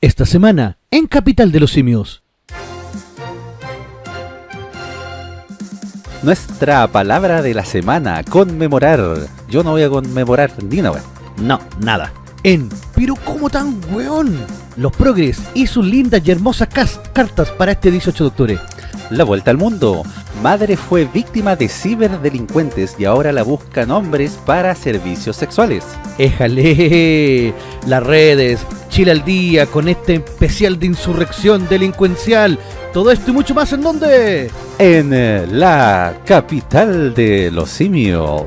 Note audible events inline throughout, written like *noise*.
Esta semana, en Capital de los Simios. Nuestra palabra de la semana, conmemorar. Yo no voy a conmemorar ni una No, nada. En Pero ¿cómo tan weón? Los progres y sus lindas y hermosas cartas para este 18 de octubre. La vuelta al mundo. Madre fue víctima de ciberdelincuentes y ahora la buscan hombres para servicios sexuales. Éjale, las redes, Chile al día con este especial de insurrección delincuencial. Todo esto y mucho más en dónde? En eh, la capital de los simios.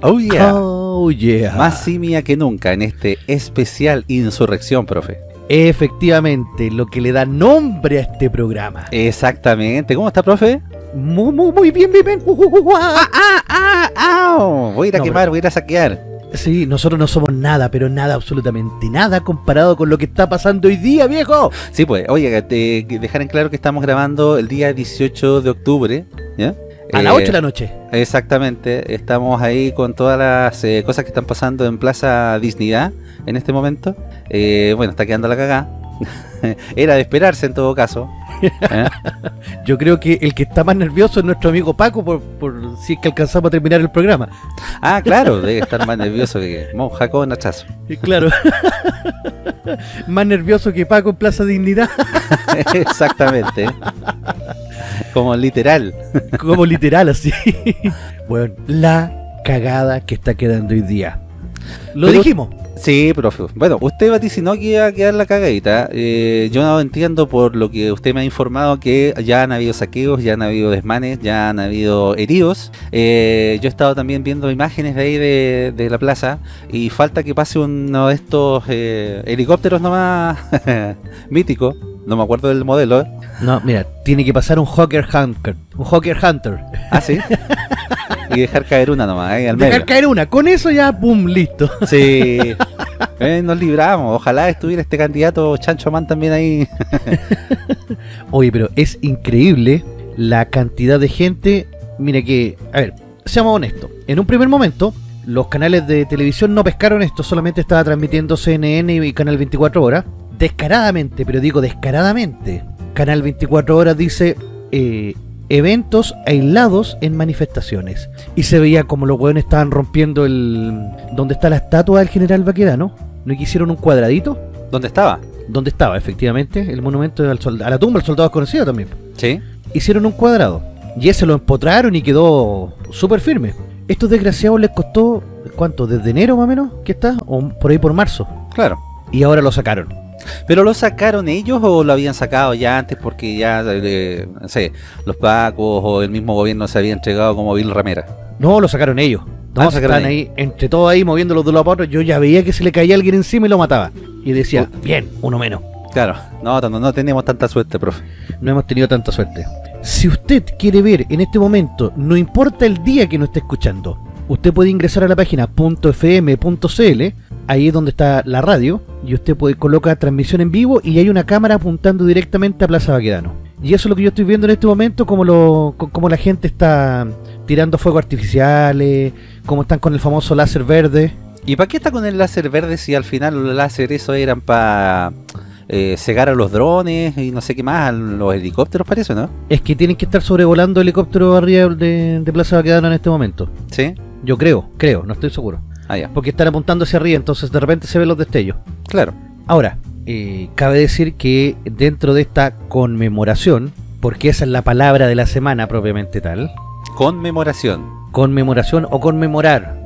Oh yeah. Oh yeah. Más simia que nunca en este especial insurrección, profe. Efectivamente, lo que le da nombre a este programa. Exactamente. ¿Cómo está, profe? Muy, muy, muy bien, bien, bien. Ah, ah, ah, voy a ir a quemar, voy a ir a saquear. Sí, nosotros no somos nada, pero nada, absolutamente nada comparado con lo que está pasando hoy día, viejo. Sí, pues, oye, te, dejar en claro que estamos grabando el día 18 de octubre, ¿ya? A las 8 de la noche. Exactamente, estamos ahí con todas las eh, cosas que están pasando en Plaza Dignidad en este momento. Eh, bueno, está quedando la cagada. *laughs* Era de esperarse en todo caso. ¿Eh? *laughs* Yo creo que el que está más nervioso es nuestro amigo Paco por, si es que alcanzamos a terminar el programa. Ah, claro, debe estar más nervioso que monja con hachazo. Claro. *laughs* más nervioso que Paco en Plaza Dignidad. *laughs* Exactamente. Como literal. Como literal, así. Bueno, la cagada que está quedando hoy día. Lo dijimos. Sí, profe. Bueno, usted vaticinó que iba a quedar la cagadita. Eh, yo no entiendo por lo que usted me ha informado que ya han habido saqueos, ya han habido desmanes, ya han habido heridos. Eh, yo he estado también viendo imágenes de ahí de, la plaza y falta que pase uno de estos eh, helicópteros nomás *laughs* míticos. No me acuerdo del modelo. No, mira, tiene que pasar un Hawker Hunter. Un Hawker Hunter. Ah, sí. *laughs* y dejar caer una nomás, ahí al medio. Dejar caer una, con eso ya, pum, listo. Sí. *laughs* Eh, nos libramos. Ojalá estuviera este candidato Chancho Man también ahí. *laughs* Oye, pero es increíble la cantidad de gente. Mire que, a ver, seamos honestos. En un primer momento, los canales de televisión no pescaron esto, solamente estaba transmitiendo CNN y Canal 24 Horas. Descaradamente, pero digo descaradamente. Canal 24 Horas dice, eh, eventos aislados en manifestaciones. Y se veía como los hueones estaban rompiendo el... donde está la estatua del general Baquedano. ¿No hicieron un cuadradito? ¿Dónde estaba? ¿Dónde estaba, efectivamente, el monumento al a la tumba del soldado desconocido también. Sí. Hicieron un cuadrado. Y ese lo empotraron y quedó súper firme. Estos desgraciados les costó, ¿cuánto? ¿Desde enero más o menos? ¿Qué está? ¿O por ahí por marzo? Claro. Y ahora lo sacaron. ¿Pero lo sacaron ellos o lo habían sacado ya antes porque ya, eh, no sé, los pacos o el mismo gobierno se había entregado como Bill Ramera? No, lo sacaron ellos. No, sacaron ahí, entre todos ahí moviéndolos de los a yo ya veía que se le caía alguien encima y lo mataba. Y decía, bien, uno menos. Claro, no, no, no tenemos tanta suerte, profe. No hemos tenido tanta suerte. Si usted quiere ver en este momento, no importa el día que no esté escuchando, usted puede ingresar a la página .fm.cl, ahí es donde está la radio, y usted puede colocar transmisión en vivo y hay una cámara apuntando directamente a Plaza Baquedano. Y eso es lo que yo estoy viendo en este momento, como, lo, como la gente está tirando fuegos artificiales, como están con el famoso láser verde. ¿Y para qué está con el láser verde si al final los láser eso eran para eh, cegar a los drones y no sé qué más, a los helicópteros parece, ¿no? Es que tienen que estar sobrevolando helicópteros arriba de, de Plaza Baquedano en este momento. ¿Sí? Yo creo, creo, no estoy seguro. Ah, ya. Porque están apuntando hacia arriba, entonces de repente se ven los destellos. Claro. Ahora, eh, cabe decir que dentro de esta conmemoración, porque esa es la palabra de la semana propiamente tal. Conmemoración. Conmemoración o conmemorar.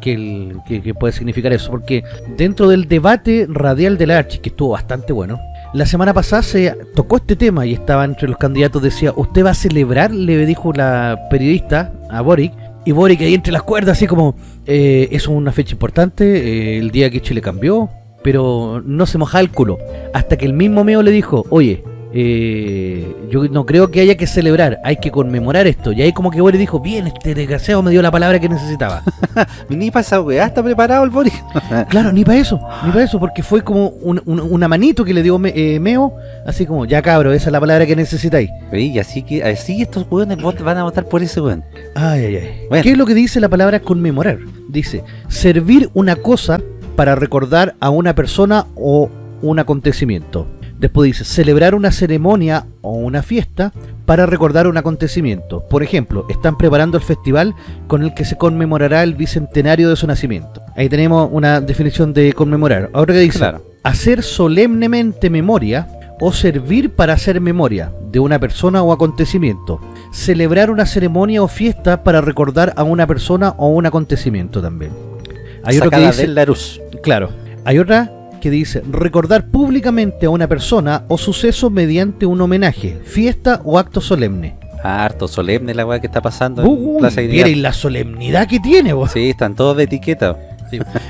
que, que, puede significar eso, porque dentro del debate radial del Archi, que estuvo bastante bueno, la semana pasada se tocó este tema y estaba entre los candidatos, decía, ¿usted va a celebrar? Le dijo la periodista a Boric, y Boric ahí entre las cuerdas, así como, eh, es una fecha importante, eh, el día que Chile cambió, pero no se mojaba el culo. Hasta que el mismo Meo le dijo, oye, eh, yo no creo que haya que celebrar, hay que conmemorar esto. Y ahí como que Boris dijo, bien, este desgraciado me dio la palabra que necesitaba. *laughs* ni para esa weá está preparado el Boris. *laughs* claro, ni para eso, ni para eso, porque fue como una manito que le dio eh, Meo, así como, ya cabro, esa es la palabra que necesitáis. Y así que así estos weones van a votar por ese weón. Ay, ay, ay. ¿Qué es lo que dice la palabra conmemorar? Dice, servir una cosa para recordar a una persona o un acontecimiento. Después dice, celebrar una ceremonia o una fiesta para recordar un acontecimiento. Por ejemplo, están preparando el festival con el que se conmemorará el bicentenario de su nacimiento. Ahí tenemos una definición de conmemorar. Ahora que dice, hacer solemnemente memoria o servir para hacer memoria de una persona o acontecimiento. Celebrar una ceremonia o fiesta para recordar a una persona o un acontecimiento también. Hay otro que dice, Claro. Hay otra que dice recordar públicamente a una persona o suceso mediante un homenaje, fiesta o acto solemne. Ah, harto solemne la weá que está pasando en Plaza y la solemnidad que tiene, vos. Sí, están todos de etiqueta.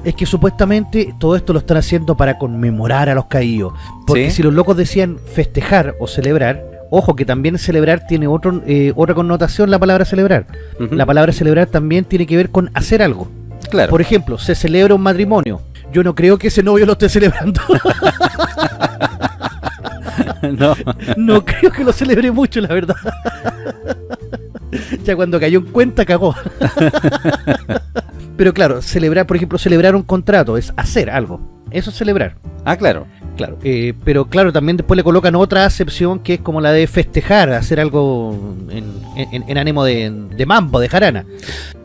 Es que supuestamente todo esto lo están haciendo para conmemorar a los caídos. Porque si los locos decían festejar o celebrar, ojo que también celebrar tiene otro, eh, otra connotación la palabra celebrar. La palabra celebrar también tiene que ver con hacer algo. Claro. Por ejemplo, se celebra un matrimonio yo no creo que ese novio lo esté celebrando. *laughs* no. No creo que lo celebre mucho, la verdad. ya cuando cayó en cuenta, cagó. *laughs* Pero claro, celebrar, por ejemplo, celebrar un contrato es hacer algo. Eso es celebrar. Ah, claro. Claro, eh, pero claro, también después le colocan otra acepción que es como la de festejar, hacer algo en, ánimo de, de, mambo, de jarana.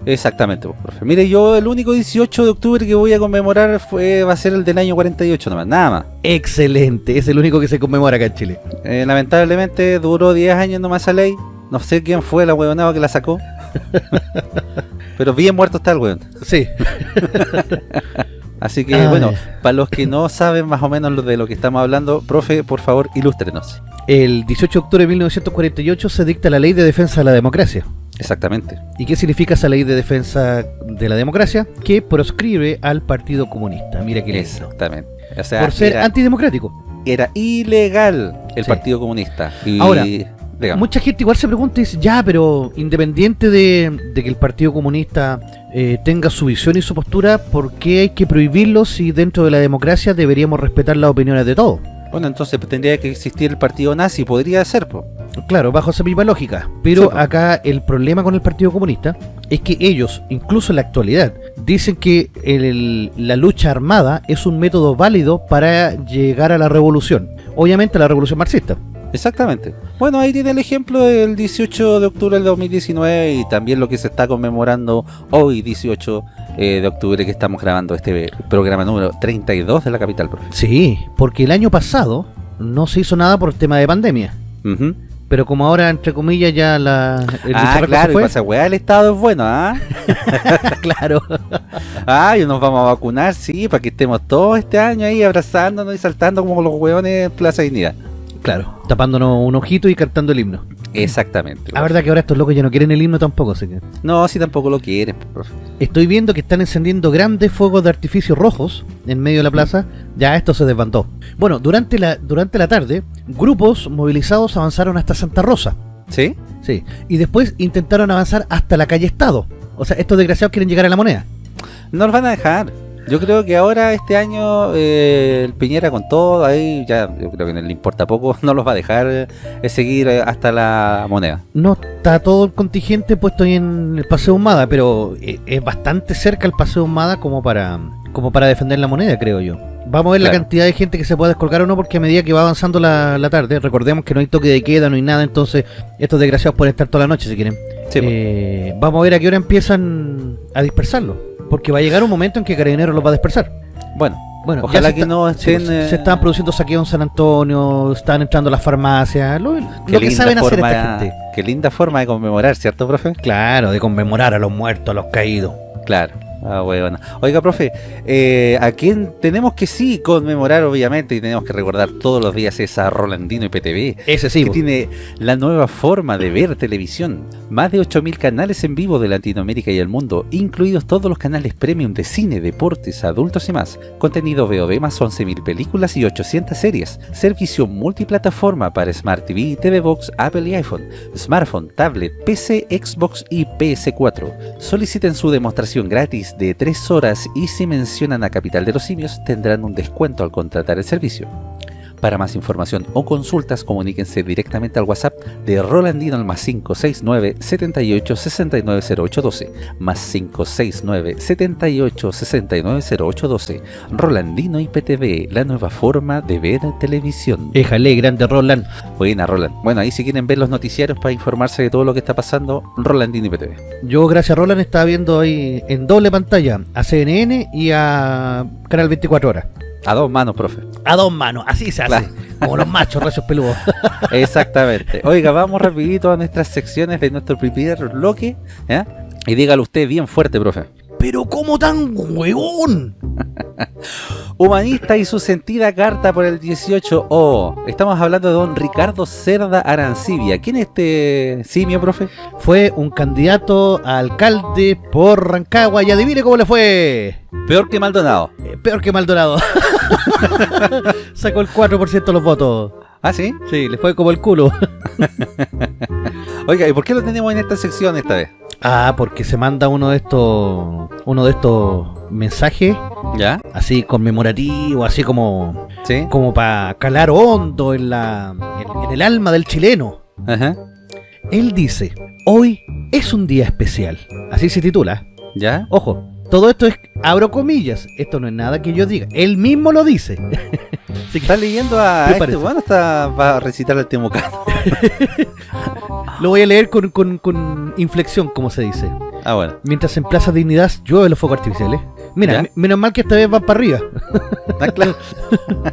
Exactamente, pues, profe. Mire, yo el único 18 de octubre que voy a conmemorar fue va a ser el del año 48 nomás, nada más. Excelente, es el único que se conmemora acá en Chile. Eh, lamentablemente duró 10 años nomás esa ley. No sé quién fue la huevonada que la sacó. *laughs* pero bien muerto está el huevón. Sí. *laughs* Así que, bueno, para los que no saben más o menos de lo que estamos hablando, profe, por favor, ilústrenos. El 18 de octubre de 1948 se dicta la Ley de Defensa de la Democracia. Exactamente. ¿Y qué significa esa Ley de Defensa de la Democracia? Que proscribe al Partido Comunista. Mira qué lindo. Exactamente. por ser antidemocrático. Era ilegal el Partido Comunista. Y... Ahora, Mucha gente igual se pregunta y dice, ya, pero independiente de, que el Partido Comunista eh, tenga su visión y su postura, ¿por qué hay que prohibirlo si dentro de la democracia deberíamos respetar las opiniones de todos? Bueno, entonces tendría que existir el partido nazi, podría ser, pues. Claro, bajo esa misma lógica. Pero acá el problema con el Partido Comunista es que ellos, incluso en la actualidad, dicen que la lucha armada es un método válido para llegar a la revolución. Obviamente la revolución marxista. Exactamente. Bueno, ahí tiene el ejemplo del 18 de octubre del 2019 y también lo que se está conmemorando hoy, 18 eh, de octubre, que estamos grabando este programa número 32 de la capital, profe. Sí, porque el año pasado no se hizo nada por el tema de pandemia. Pero como ahora, entre comillas, ya la... El ah, claro, fue. pasa, weá, el estado es bueno, ¿ah? *laughs* claro. Ah, y nos vamos a vacunar, sí, para que estemos todos este año ahí abrazándonos y saltando como los hueones en Plaza Dignidad. Claro, tapándonos un ojito y cantando el himno. Exactamente. La verdad que ahora estos locos ya no quieren el himno tampoco, así que... No, sí tampoco lo quieren, profe. Estoy viendo que están encendiendo grandes fuegos de artificio rojos en medio de la plaza. Ya esto se desbandó. Bueno, durante la, durante la tarde, grupos movilizados avanzaron hasta Santa Rosa. ¿Sí? Sí. Y después intentaron avanzar hasta la calle Estado. O sea, estos desgraciados quieren llegar a la moneda. No los van a dejar. Yo creo que ahora este año eh, el Piñera con todo, ahí ya yo creo que no le importa poco, *laughs* no los va a dejar eh, seguir eh, hasta la moneda. No está todo el contingente puesto ahí en el Paseo Humada, pero es bastante cerca el Paseo Humada como para como para defender la moneda, creo yo. Vamos a ver la cantidad de gente que se puede descolgar o no, porque a medida que va avanzando la, tarde, recordemos que no hay toque de queda, no hay nada, entonces estos desgraciados pueden estar toda la noche si quieren. vamos a ver a qué hora empiezan a dispersarlo. Porque va a llegar un momento en que Carabineros los va a dispersar. Bueno, bueno, ojalá que no estén... Se, están produciendo saqueos en San Antonio, están entrando a las farmacias, lo, que saben hacer esta gente. Qué linda forma de conmemorar, ¿cierto, profe? Claro, de conmemorar a los muertos, a los caídos. Claro. Ah, bueno. Oiga, profe, eh, a quien tenemos que sí conmemorar, obviamente, y tenemos que recordar todos los días es a Rolandino y PTV. Ese sí. Que tiene la nueva forma de ver televisión. Más de 8.000 canales en vivo de Latinoamérica y el mundo, incluidos todos los canales premium de cine, deportes, adultos y más. Contenido VOD más 11.000 películas y 800 series. Servicio multiplataforma para Smart TV, TV Box, Apple y iPhone, smartphone, tablet, PC, Xbox y PS4. Soliciten su demostración gratis de 3 horas y si mencionan a Capital de los Simios tendrán un descuento al contratar el servicio. Para más información o consultas, comuníquense directamente al WhatsApp de Rolandino al más 569 78 69 0812 más 569 78 69 0812 Rolandino IPTV, la nueva forma de ver televisión. Éjale, grande Roland. Buena, Roland. Bueno, ahí si quieren ver los noticiarios para informarse de todo lo que está pasando, Rolandino IPTV. Yo, gracias Roland, estaba viendo ahí en doble pantalla a CNN y a Canal 24 Horas. A dos manos, profe. A dos manos, así se hace. Como los machos, rayos peludos. *laughs* Exactamente. Oiga, vamos rapidito a nuestras secciones de nuestro primer bloque. Y dígalo usted bien fuerte, profe. Pero ¿cómo tan huevón? Humanista y su sentida carta por el 18O. Estamos hablando de don Ricardo Cerda Arancibia. ¿Quién es este simio, profe? Fue un candidato a alcalde por Rancagua y adivine cómo le fue. Peor que Maldonado. Eh, peor que Maldonado. *laughs* Sacó el 4% de los votos. ¿Ah, sí? Sí, le fue como el culo. *laughs* Oiga, ¿y por qué lo tenemos en esta sección esta vez? Ah, porque se manda uno de estos uno de estos mensajes ¿Ya? así conmemorativo, así como ¿Sí? como para calar hondo en la en, en el alma del chileno. Ajá. Él dice, "Hoy es un día especial." Así se titula. ¿Ya? Ojo, todo esto es abro comillas, esto no es nada que yo diga, él mismo lo dice. *laughs* Así que ¿Está leyendo a ¿Qué este bueno? Está, va a recitar el Temucano. *laughs* lo voy a leer con, con, con inflexión, como se dice. Ah, bueno. Mientras en Plaza Dignidad llueve los fuegos artificiales. Mira, menos mal que esta vez van para arriba. Ah, claro.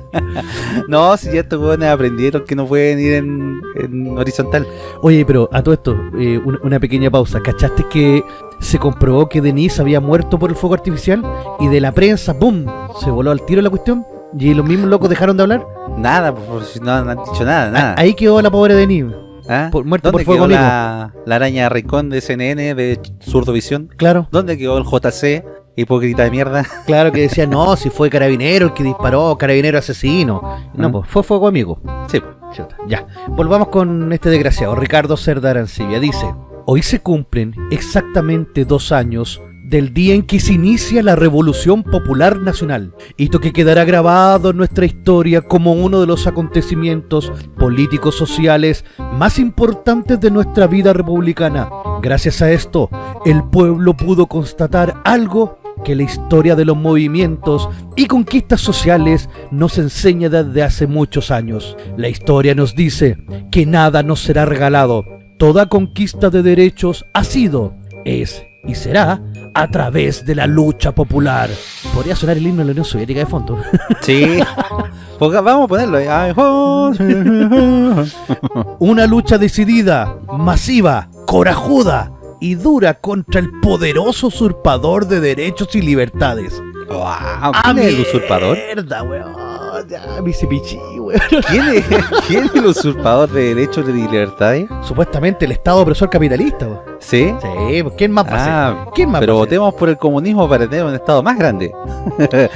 *laughs* no, si ya estos jóvenes aprendieron que no pueden ir en, en horizontal. Oye, pero a todo esto, eh, una, una pequeña pausa. ¿Cachaste que se comprobó que Denise había muerto por el fuego artificial? Y de la prensa, ¡boom! Se voló al tiro la cuestión. Y los mismos locos dejaron de hablar. Nada, por si no, no han dicho nada, nada. Ahí quedó la pobre Denise. ¿Ah? por- muerto ¿Dónde por fuego quedó la, la araña Ricón de CNN de Zurdovisión? Claro, ¿Dónde quedó el JC? Hipócrita de mierda. *laughs* claro que decía, no, si fue carabinero el que disparó, carabinero asesino. No, Ah. pues fue fuego amigo. Sí. Chuta, Ya, volvamos con este desgraciado, Ricardo Cerda Arancibia. Dice, hoy se cumplen exactamente dos años del día en que se inicia la Revolución Popular Nacional, hito que quedará grabado en nuestra historia como uno de los acontecimientos políticos sociales más importantes de nuestra vida republicana. Gracias a esto, el pueblo pudo constatar algo que la historia de los movimientos y conquistas sociales nos enseña desde hace muchos años. La historia nos dice que nada nos será regalado. Toda conquista de derechos ha sido, es y será a través de la lucha popular. Podría sonar el himno de la Unión Soviética de fondo. Sí. *laughs* Vamos a ponerlo. Una lucha decidida, masiva, corajuda y dura contra el poderoso usurpador de derechos y libertades. Wow, ¿Quién es el usurpador? Mierda, weón. Ya, me hice pichí, weón. *laughs* ¿Quién es, quién es el usurpador de derechos y libertades? Supuestamente el Estado opresor capitalista, weón. ¿Sí? Sí, pues, ¿quién más va a ser? Ah, ¿Quién más pero va a ser? votemos por el comunismo para tener un estado más grande. *laughs*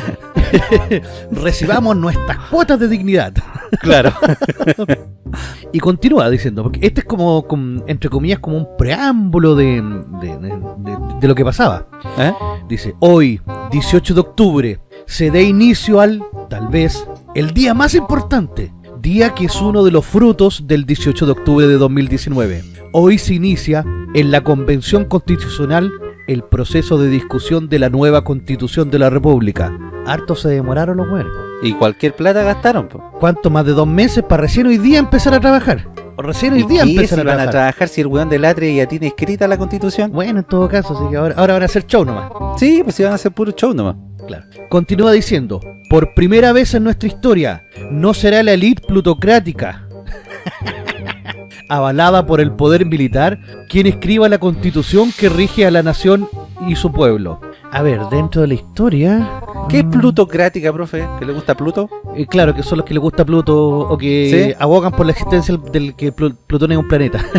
Recibamos nuestras cuotas de dignidad. *laughs* Claro. Y continúa diciendo, porque este es como, como, entre comillas, como un preámbulo de, de, de- de- de lo que pasaba. ¿Eh? Dice, hoy, 18 de octubre, se dé inicio al, tal vez, el día más importante, día que es uno de los frutos del 18 de octubre de 2019. Hoy se inicia en la Convención Constitucional el proceso de discusión de la nueva Constitución de la República. Harto se demoraron los buenos. Y cualquier plata gastaron. po. ¿Cuánto más de dos meses para recién hoy día empezar a trabajar? O recién hoy ¿Y día qué empezar si a van a trabajar. si el weón del Atre ya tiene escrita la constitución? Bueno, en todo caso, así que ahora, ahora van a hacer show nomás. Sí, pues si van a hacer puro show nomás. Claro. Continúa diciendo, por primera vez en nuestra historia, no será la élite plutocrática, *laughs* avalada por el poder militar, quien escriba la constitución que rige a la nación y su pueblo. A ver, dentro de la historia... ¿Qué es plutocrática, profe? ¿Que le gusta Pluto? eh, claro, que son los que le gusta Pluto o que ¿Sí? abogan por la existencia del que Plu- Plutón es un planeta. *laughs*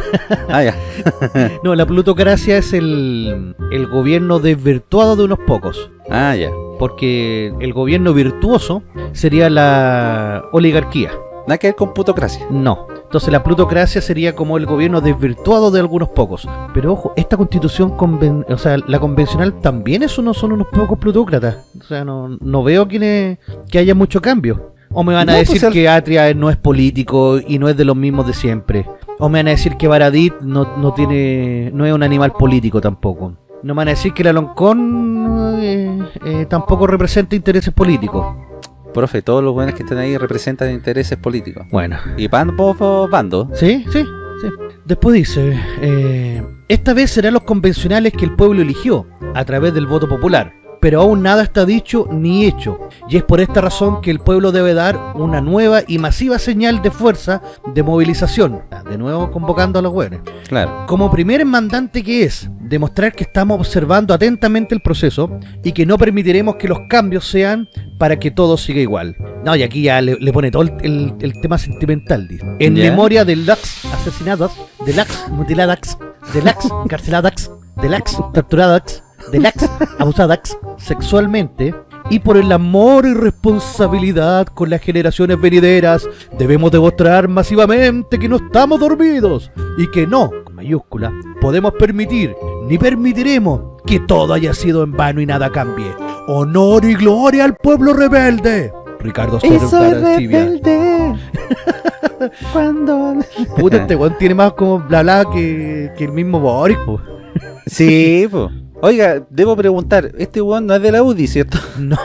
Ah, ya. *laughs* no, la plutocracia es el, el gobierno desvirtuado de unos pocos. Ah, ya. porque el gobierno virtuoso sería la oligarquía. Nada que ver con plutocracia. No. Entonces la plutocracia sería como el gobierno desvirtuado de algunos pocos. Pero ojo, esta constitución, conven- o sea, la convencional también es uno, son unos pocos plutócratas. O sea, no, no veo que, que haya mucho cambio. O me van a No, decir pues, que Atria no es político y no es de los mismos de siempre. O me van a decir que Baradit no, no tiene no es un animal político tampoco. No me van a decir que el Aloncón eh, eh, tampoco representa intereses políticos. Profe, todos los buenos que están ahí representan intereses políticos. Bueno, Y van por bando. Sí, sí, sí. Después dice, eh, esta vez serán los convencionales que el pueblo eligió a través del voto popular, pero aún nada está dicho ni hecho, y es por esta razón que el pueblo debe dar una nueva y masiva señal de fuerza de movilización, de nuevo convocando a los buenos. Claro. Como primer mandante que es, demostrar que estamos observando atentamente el proceso y que no permitiremos que los cambios sean para que todo siga igual. No, y aquí ya le, le pone todo el, el- el tema sentimental. dice. En Ya. memoria de las asesinadas, de las mutiladas, de las carceladas, de las torturadas, de las abusadas sexualmente y por el amor y responsabilidad con las generaciones venideras, debemos demostrar masivamente que no estamos dormidos y que no, con mayúscula, podemos permitir ni permitiremos que todo haya sido en vano y nada cambie. Honor y gloria al pueblo rebelde. Ricardo Soler Arancibia. *laughs* Cuando... Puta, este weón tiene más como bla bla que, que el mismo Boris, po. Sí, pues. Oiga, debo preguntar, este weón no es de la UDI, ¿cierto? *laughs* No,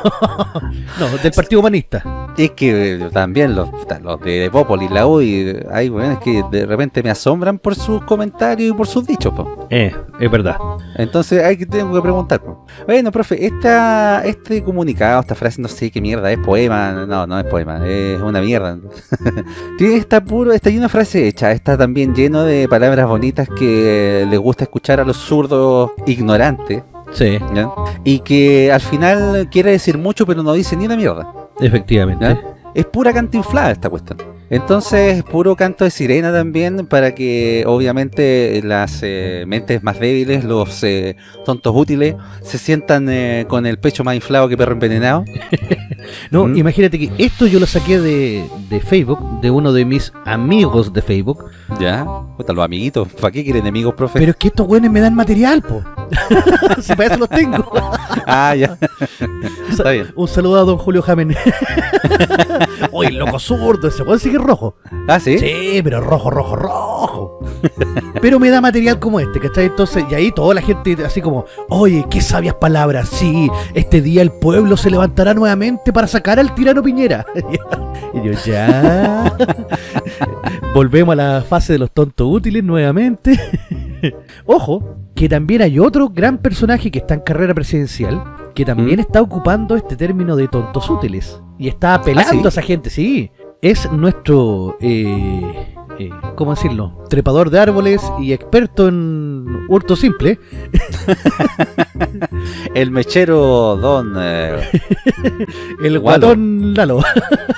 no, del Partido Humanista. Es que eh, también los, los de Popoli, la UDI, hay weones que de repente me asombran por sus comentarios y por sus dichos, po. Eh, es verdad. Entonces hay que tengo que preguntar. po. Bueno, profe, esta, este comunicado, esta frase, no sé qué mierda, es poema, no, no es poema, es una mierda. *laughs* Tiene está puro, está lleno de frase hecha, está también lleno de palabras bonitas que les gusta escuchar a los zurdos ignorantes, Sí, ¿ya? Y que al final quiere decir mucho, pero no dice ni una mierda. efectivamente. ¿ya? Es pura cantinflada esta cuestión. Entonces, puro canto de sirena también para que obviamente las eh, mentes más débiles, los eh, tontos útiles, se sientan eh, con el pecho más inflado que perro envenenado. *laughs* No, ¿Mm? imagínate que esto yo lo saqué de, de Facebook, de uno de mis amigos de Facebook. ¿Ya? Puta, los amiguitos. ¿Para qué quieren enemigos, profe? Pero es que estos güeyes me dan material, po. Si *laughs* para eso los tengo. *laughs* Ah, ya. Está bien. Un saludo a don Julio Jamen. *laughs* Oye, loco zurdo, ese weón sigue rojo. Ah, ¿sí? Sí, pero rojo, rojo, rojo. pero me da material como este, ¿cachai? Entonces, y ahí toda la gente así como, oye, qué sabias palabras. Sí, este día el pueblo se levantará nuevamente para sacar al tirano Piñera. y yo, ya. Volvemos a la fase de los tontos útiles nuevamente. Ojo, que también hay otro gran personaje que está en carrera presidencial, que también ¿Mm? está ocupando este término de tontos útiles. Y está apelando ¿Ah, sí? a esa gente, sí. Es nuestro, eh, eh, ¿cómo decirlo? Trepador de árboles y experto en hurto simple. *laughs* El mechero don... eh, *laughs* El guatón Lalo.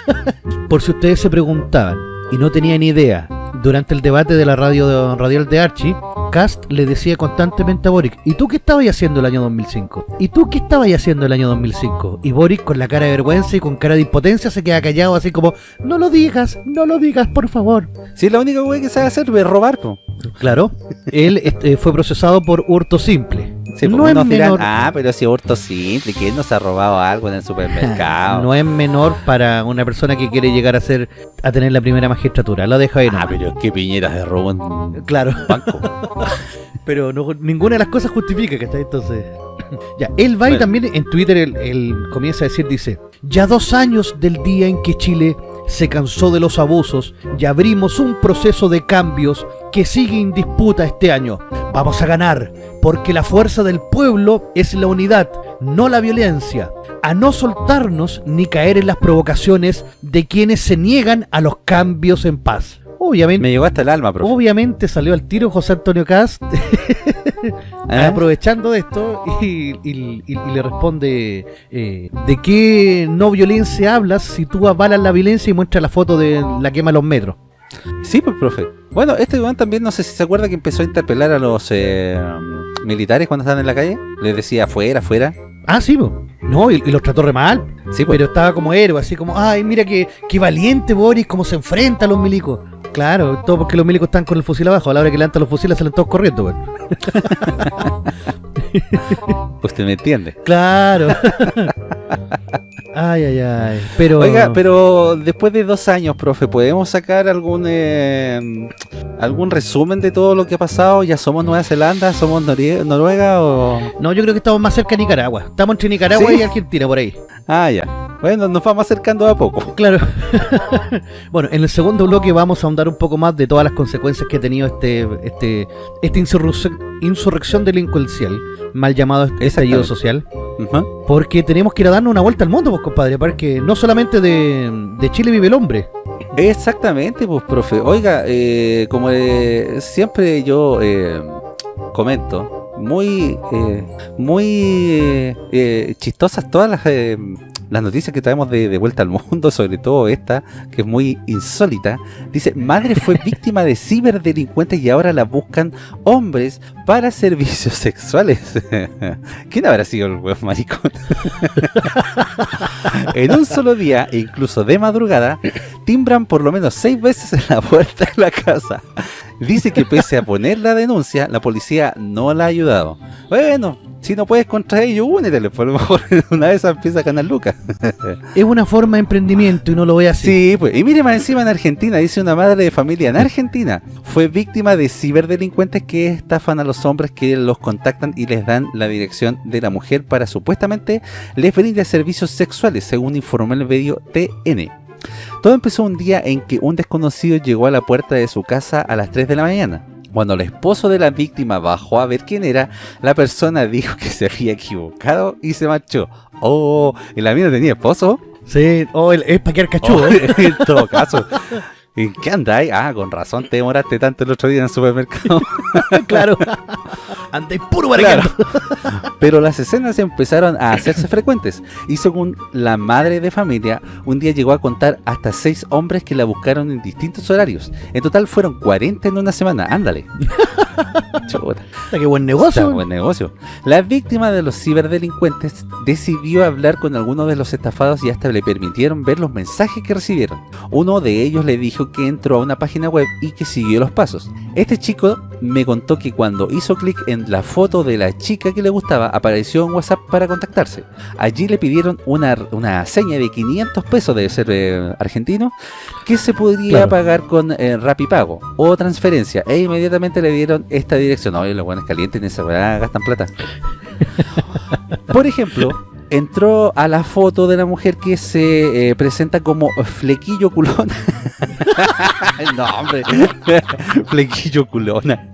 *laughs* Por si ustedes se preguntaban y no tenían idea, durante el debate de la radio de- radial de Archie, Cast le decía constantemente a Boric, ¿y tú qué estabas haciendo el año 2005? ¿Y tú qué estabas haciendo el año 2005? Y Boric con la cara de vergüenza y con cara de impotencia se queda callado así como, no lo digas, no lo digas, por favor. Sí, la única wey que sabe hacer es robar, po. Claro, él este, fue procesado por hurto simple. Sí, no pues, es unos dirán, menor. ah, pero si hurto simple, ¿quién nos ha robado algo en el supermercado? *laughs* No es menor para una persona que quiere llegar a ser a tener la primera magistratura. Lo dejo ahí. Ah, pero qué piñeras de robo en Claro, banco. *laughs* pero no- ninguna de las cosas justifica que está entonces. *clears throat* ya, él va y Bueno. también en Twitter él, él comienza a decir, dice, ya dos años del día en que Chile se cansó de los abusos y abrimos un proceso de cambios que sigue en disputa este año. Vamos a ganar, porque la fuerza del pueblo es la unidad, no la violencia. A no soltarnos ni caer en las provocaciones de quienes se niegan a los cambios en paz. Obviamente, Me llegó hasta el alma, profe. Obviamente salió al tiro José Antonio Cast *laughs* ¿Eh? aprovechando de esto y, y- y- y le responde eh, ¿de qué no violencia hablas si tú avalas la violencia y muestras la foto de la quema de los metros? Sí, pues, profe. Bueno, este weón también, no sé si se acuerda que empezó a interpelar a los eh, militares cuando estaban en la calle. Les decía afuera, afuera. Ah, sí, po. no, y, y los trató re mal, Sí, pues. pero estaba como héroe, así como, ay, mira qué, qué valiente Boris, cómo se enfrenta a los milicos. Claro, todo porque los milicos están con el fusil abajo, a la hora que levantan los fusiles salen todos corriendo, weón. *laughs* Usted me entiende. Claro. *laughs* Ay, ay, ay. Pero... Oiga, pero después de dos años, profe, ¿podemos sacar algún eh, algún resumen de todo lo que ha pasado? ¿Ya somos Nueva Zelanda? ¿Somos Noruega o...? No, yo creo que estamos más cerca de Nicaragua. Estamos entre Nicaragua y Argentina, por ahí. Ah, ya. Bueno, nos vamos acercando a poco. Claro. *laughs* bueno, en el segundo bloque vamos a ahondar un poco más de todas las consecuencias que ha tenido este, este, esta insurrección, delincuencial, mal llamado estallido social. Porque tenemos que ir a darnos una vuelta al mundo, pues, compadre. Porque no solamente de, Chile vive el hombre. Exactamente, pues, profe. Oiga, eh, como eh, siempre yo eh, comento, muy, muy chistosas todas las las noticias que traemos de, vuelta al mundo, *laughs* sobre todo esta, que es muy insólita, dice, madre fue *laughs* víctima de ciberdelincuentes y ahora la buscan hombres para servicios sexuales. *laughs* ¿Quién habrá sido el huevo maricón? en un solo día, incluso de madrugada, timbran por lo menos seis veces en la puerta de la casa. Dice que pese a poner la denuncia, la policía no la ha ayudado. Bueno, si no puedes contra ellos, únete, por lo mejor *laughs* una vez empieza a ganar lucas. es una forma de emprendimiento y no lo voy a hacer. Sí, pues, y mire más encima en Argentina, dice una madre de familia en Argentina, fue víctima de ciberdelincuentes que estafan a los hombres que los contactan y les dan la dirección de la mujer para supuestamente les brinde servicios sexuales, según informó el medio TN. Todo empezó un día en que un desconocido llegó a la puerta de su casa a las 3 de la mañana. Cuando el esposo de la víctima bajó a ver quién era, la persona dijo que se había equivocado y se marchó. Oh, ¿el amigo tenía esposo? Sí, oh, es para quedar cachudo. Oh, *laughs* en todo caso. ¿En qué andáis? Ah, con razón te demoraste tanto el otro día en el supermercado. *laughs* claro. Andáis puro claro. Pero las escenas empezaron a hacerse frecuentes. Y según la madre de familia, un día llegó a contar hasta seis hombres que la buscaron en distintos horarios. En total fueron 40 en una semana. Ándale. *laughs* Qué buen negocio. buen negocio. La víctima de los ciberdelincuentes decidió hablar con algunos de los estafados y hasta le permitieron ver los mensajes que recibieron. Uno de ellos le dijo que entró a una página web y que siguió los pasos. Este chico me contó que cuando hizo clic en la foto de la chica que le gustaba, apareció en WhatsApp para contactarse. Allí le pidieron una, una seña de 500 pesos, de ser eh, argentino, que se podría pagar con eh, Rapipago o transferencia. E inmediatamente le dieron esta dirección. Oye, los buenos calientes en esa gastan plata. *laughs* Por ejemplo, entró a la foto de la mujer que se eh, presenta como flequillo culona. *laughs* no, hombre. *laughs* flequillo culona.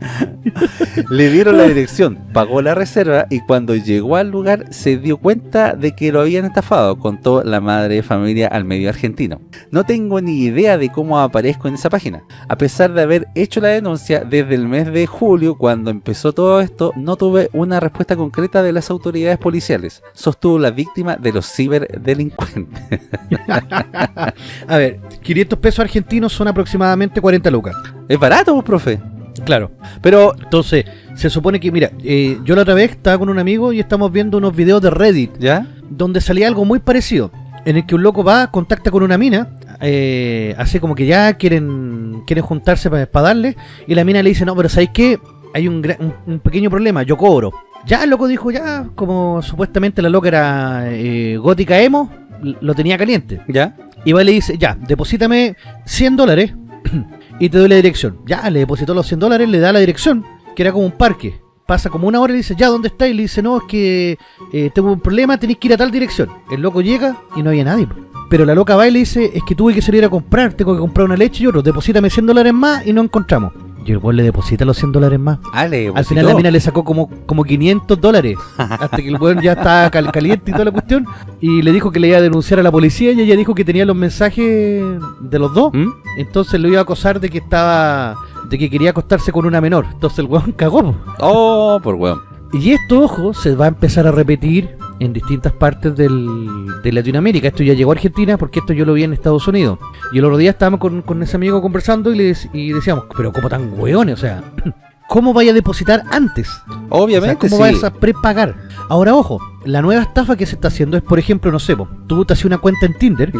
Le dieron la dirección, pagó la reserva y cuando llegó al lugar se dio cuenta de que lo habían estafado, contó la madre de familia al medio argentino. No tengo ni idea de cómo aparezco en esa página. A pesar de haber hecho la denuncia desde el mes de julio, cuando empezó todo esto, no tuve una respuesta concreta de las autoridades policiales. Sostuvo la víctima de los ciberdelincuentes. *laughs* a ver, 500 pesos argentinos son aproximadamente 40 lucas. Es barato, profe. Claro, pero entonces se supone que, mira, eh, yo la otra vez estaba con un amigo y estamos viendo unos videos de Reddit, ¿ya? Donde salía algo muy parecido, en el que un loco va, contacta con una mina, eh, así como que ya quieren quieren juntarse para, darle, y la mina le dice, no, pero ¿sabéis qué? Hay un, un pequeño problema, yo cobro. Ya el loco dijo, ya, como supuestamente la loca era eh, gótica emo, lo tenía caliente. ¿Ya? Y va y le dice, ya, deposítame 100 dólares *clears throat* y te doy la dirección. Ya, le depositó los 100 dólares, le da la dirección, que era como un parque. Pasa como una hora y le dice, ya, ¿dónde está? Y le dice, no, es que eh, tengo un problema, tenéis que ir a tal dirección. El loco llega y no había nadie. Pero la loca va y le dice, es que tuve que salir a comprar, tengo que comprar una leche y otro, deposítame 100 dólares más y no encontramos. Y el weón le deposita los 100 dólares más. Ah, Al final la mina le sacó como, como 500 dólares. *laughs* hasta que el weón ya estaba caliente y toda la cuestión. Y le dijo que le iba a denunciar a la policía y ella dijo que tenía los mensajes de los dos. ¿Mm? Entonces lo iba a acosar de que estaba... De que quería acostarse con una menor. Entonces el weón *laughs* cagó. Oh, por weón. Y esto, ojo, se va a empezar a repetir en distintas partes de Latinoamérica. Esto ya llegó a Argentina porque esto yo lo vi en Estados Unidos. Y el otro día estábamos con, ese amigo conversando y, le, y decíamos, pero ¿cómo tan hueones? O sea, *clears throat* ¿cómo vaya a depositar antes? Obviamente, ¿Cómo vayas a prepagar? Ahora, ojo, la nueva estafa que se está haciendo es, por ejemplo, no sé, tú te haces una cuenta en Tinder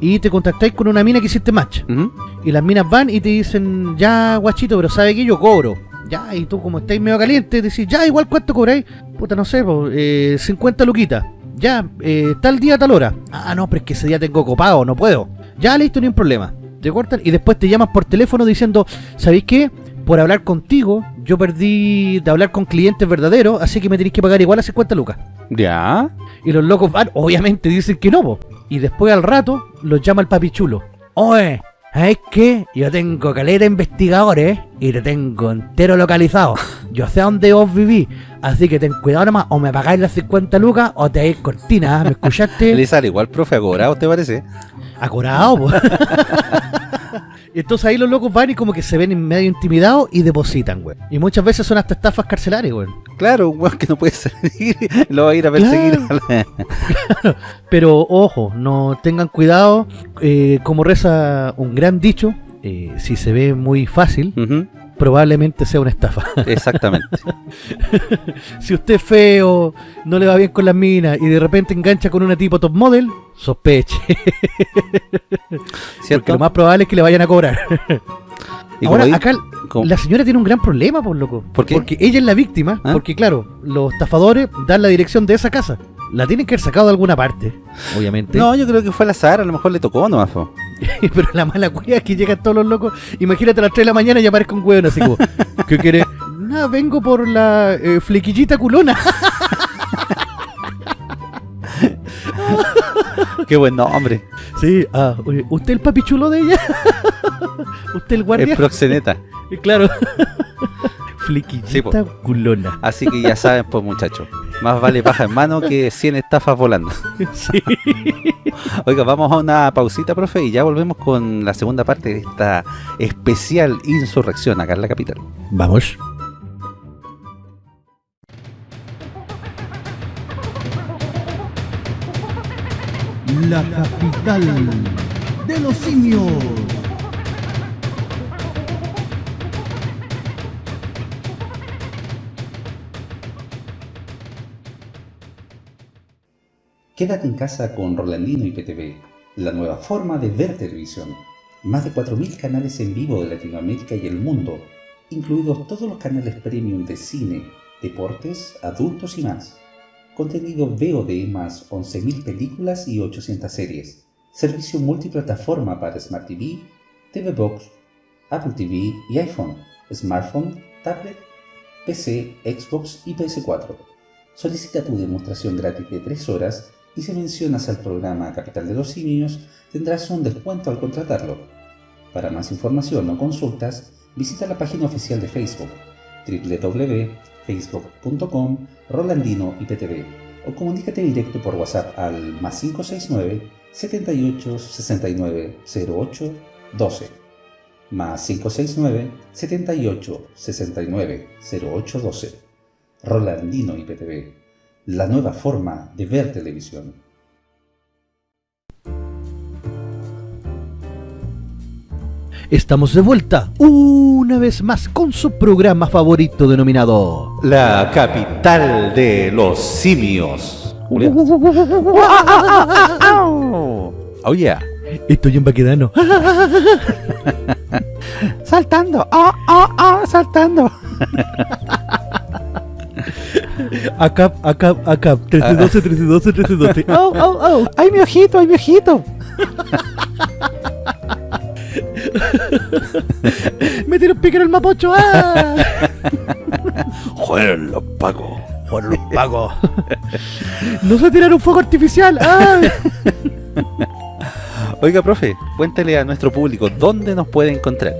y te contactáis con una mina que hiciste match. Y las minas van y te dicen, ya, guachito, pero ¿sabe que yo cobro? Ya, y tú como estáis medio caliente, decís, ya, igual cuánto cobráis. Puta, no sé, eh, 50 luquitas. ya, eh, tal día, tal hora. Ah, no, pero es que ese día tengo copado, no puedo. Ya, listo, ni un problema. Te cortan y después te llamas por teléfono diciendo, ¿sabéis qué? Por hablar contigo, yo perdí de hablar con clientes verdaderos, así que me tenéis que pagar igual a 50 lucas. Ya. Y los locos van, obviamente dicen que no, po. Y después al rato los llama el papi chulo. ¿Sabes qué? Yo tengo caleta de investigadores y te tengo entero localizado. *laughs* Yo sé dónde vos vivís, así que ten cuidado nomás, o me pagáis las 50 lucas o te dais cortina. ¿me escuchaste? *laughs* Le sale igual, profe, a cobrar, ¿te parece? Acurado, po. *laughs* Y Entonces ahí los locos van y como que se ven medio intimidados y depositan, güey. Y muchas veces son hasta estafas carcelarias, güey. Claro, un weón que no puede *laughs* salir, lo va a ir a perseguir. *laughs* Pero ojo, no tengan cuidado, eh, como reza un gran dicho, eh, si se ve muy fácil, Ujú, probablemente sea una estafa. *laughs* Exactamente. si usted es feo, no le va bien con las minas y de repente engancha con una tipo top model, sospeche. Lo más probable es que le vayan a cobrar. Y Ahora, como acá la señora tiene un gran problema, por loco. ¿Por qué? Porque ella es la víctima, ¿Ah? porque claro, los estafadores dan la dirección de esa casa. La tienen que haber sacado de alguna parte, obviamente. No, yo creo que fue al azar, a lo mejor le tocó nomás. po. *laughs* Pero la mala cueva es que llegan todos los locos. Imagínate a las 3 de la mañana y aparezca un hueón así como, ¿qué quiere? Nada, vengo por la eh, flequillita culona. *laughs* Qué buen nombre. sí, ah, ¿usted el papi chulo de ella? *laughs* ¿Usted el guardia? Es proxeneta. Claro. flequillita Sí, culona. Así que ya saben, pues muchachos. Más vale paja en mano que 100 estafas volando. *laughs* sí. *laughs* Oiga, vamos a una pausita, profe, y ya volvemos con la segunda parte de esta especial insurrección acá en la capital. Vamos. La capital de los simios. Quédate en casa con Rolandino y PTV, la nueva forma de ver televisión. Más de 4.000 canales en vivo de Latinoamérica y el mundo, incluidos todos los canales premium de cine, deportes, adultos y más. Contenido VOD más 11.000 películas y 800 series. Servicio multiplataforma para Smart TV, TV Box, Apple TV y iPhone, smartphone, tablet, PC, Xbox y PS4. Solicita tu demostración gratis de 3 horas y si mencionas al programa Capital de los Simios tendrás un descuento al contratarlo. Para más información o consultas, visita la página oficial de Facebook www.facebook.com Rolandino IPTV o comunícate directo por WhatsApp al más 569 78 69 08 12 más 569 78 69 08 12 Rolandino IPTV, la nueva forma de ver televisión. Estamos de vuelta una vez más con su programa favorito denominado La capital de los simios. Oh yeah. Estoy en Baquedano. *laughs* Saltando. Oh, oh, oh, saltando. *laughs* Acá, acá, acá. 1312, 1312, 1312. Oh, oh, oh. Ay, mi ojito, ay, mi ojito. *laughs* Me tiró un pique en el mapocho. ¡Ah! *laughs* Jueguen los pacos. Por los pagos. *laughs* No se tiraron un fuego artificial. ¡Ah! Oiga, profe, cuéntele a nuestro público dónde nos puede encontrar.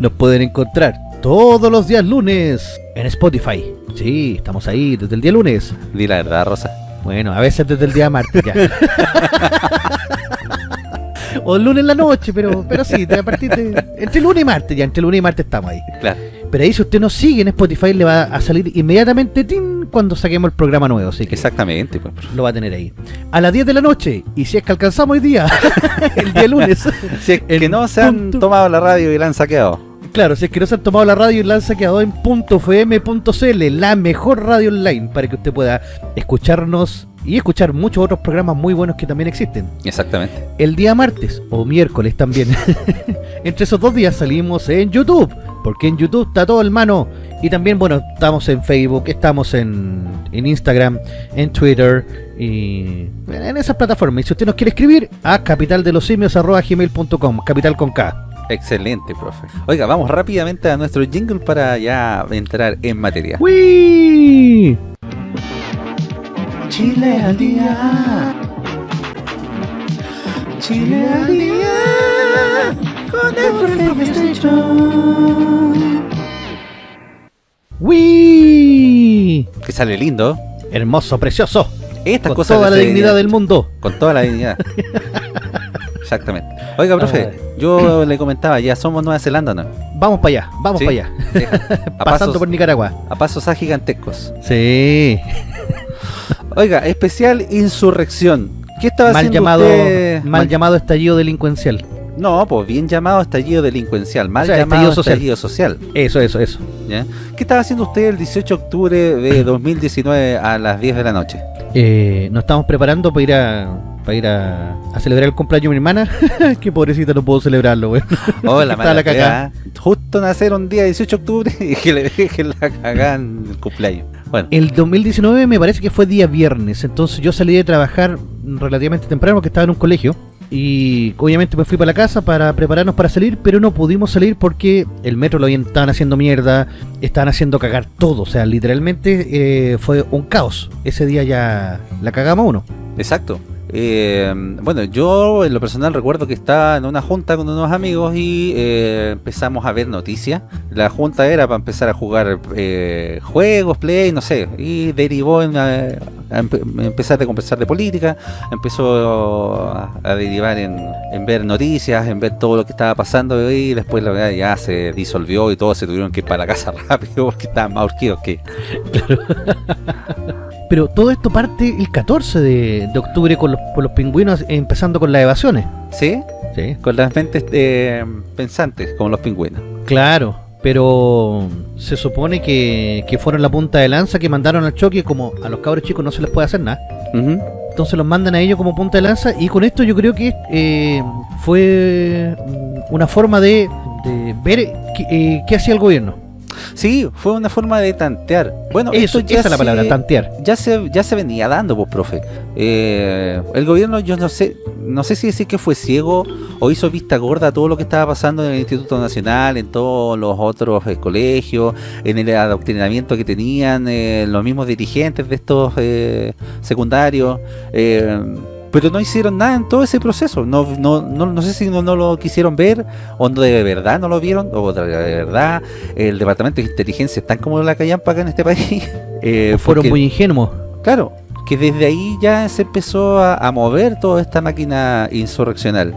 Nos pueden encontrar todos los días lunes en Spotify. Sí, estamos ahí desde el día lunes. Di la verdad, Rosa. Bueno, a veces desde el día martes ya. *laughs* o el lunes en la noche, pero, pero sí, a partir de. Entre lunes y martes, ya, entre lunes y martes estamos ahí. Claro. Pero ahí si usted nos sigue en Spotify le va a salir inmediatamente ¡tin! cuando saquemos el programa nuevo, así que Exactamente, pues. lo va a tener ahí. A las 10 de la noche, y si es que alcanzamos hoy día, *laughs* el día lunes. *laughs* Si es que no se han tomado la radio y la han saqueado. Claro, si es que no se han tomado la radio y la han saqueado en .fm.cl, la mejor radio online, para que usted pueda escucharnos y escuchar muchos otros programas muy buenos que también existen. Exactamente. El día martes o miércoles también. *laughs* Entre esos dos días salimos en YouTube, porque en YouTube está todo hermano. Y también, bueno, estamos en Facebook, estamos en, en Instagram, en Twitter y en esas plataformas. Y si usted nos quiere escribir, a capitaldelosimios.gmail.com, capital con K. Excelente, profe. Oiga, vamos rápidamente a nuestro jingle para ya entrar en materia. ¡Wii! Chile al día. Chile al día. Con el profe ¡Wii! Que sale lindo. Hermoso, precioso. Estas Con cosas toda la dignidad del mundo. Con toda la dignidad. *laughs* Exactamente. Oiga, profe, yo le comentaba, ya somos Nueva Zelanda, ¿no? Vamos para allá, vamos Sí. para allá. *laughs* A *laughs* Pasando pasos, por Nicaragua. a pasos agigantescos. Sí. Oiga, especial insurrección. ¿Qué estaba Mal haciendo llamado, usted? mal llamado estallido delincuencial. No, pues bien llamado estallido delincuencial, mal O sea, llamado estallido social. estallido social. Eso, eso, eso. ¿ya? ¿Qué estaba haciendo usted el 18 de octubre de *clears throat* 2019 a las 10 de la noche? Eh, nos estamos preparando para ir a para ir a, a celebrar el cumpleaños de mi hermana. *laughs* Qué pobrecita no puedo celebrarlo, güey. Oh, *laughs* la mala cagá. Justo nacer un día 18 de octubre *laughs* y que le dejen la cagada en el cumpleaños. Bueno, El 2019 me parece que fue día viernes, entonces yo salí de trabajar relativamente temprano porque estaba en un colegio y obviamente me fui para la casa para prepararnos para salir, pero no pudimos salir porque el metro lo habían, estaban haciendo mierda, estaban haciendo cagar todo, o sea, literalmente eh, fue un caos. Ese día ya la cagamos uno. exacto. Eh, bueno, yo en lo personal recuerdo que estaba en una junta con unos amigos y eh, empezamos a ver noticias. La junta era para empezar a jugar eh, juegos, play, no sé, y derivó en eh, a empe- empezar a conversar de política, empezó a, a derivar en, en ver noticias, en ver todo lo que estaba pasando y después la verdad ya se disolvió y todos se tuvieron que ir para la casa *laughs* rápido porque estaban más urgidos que... *laughs* Pero todo esto parte el 14 de, de octubre con los, con los pingüinos empezando con las evasiones. ¿Sí? Sí, Con las mentes eh, pensantes, como los pingüinos. Claro, pero se supone que, que fueron la punta de lanza que mandaron al choque, como a los cabros chicos no se les puede hacer nada. Ujú. Entonces los mandan a ellos como punta de lanza y con esto yo creo que eh, fue una forma de, de ver qué, eh, qué hacía el gobierno. Sí, fue una forma de tantear. Bueno, Eso, esto ya esa es la se- palabra, tantear. Ya se, ya se venía dando, pues, profe. Eh, el gobierno, yo no sé, no sé si decir que fue ciego o hizo vista gorda a todo lo que estaba pasando en el Instituto Nacional, en todos los otros eh, colegios, en el adoctrinamiento que tenían eh, los mismos dirigentes de estos eh, secundarios. eh, pero no hicieron nada en todo ese proceso. No, no, no, no sé si no, no lo quisieron ver o no de verdad no lo vieron o de verdad el departamento de inteligencia es tan como la callampa acá en este país. *laughs* eh, Fueron porque- muy ingenuos. Claro, que desde ahí ya se empezó a, a mover toda esta máquina insurreccional.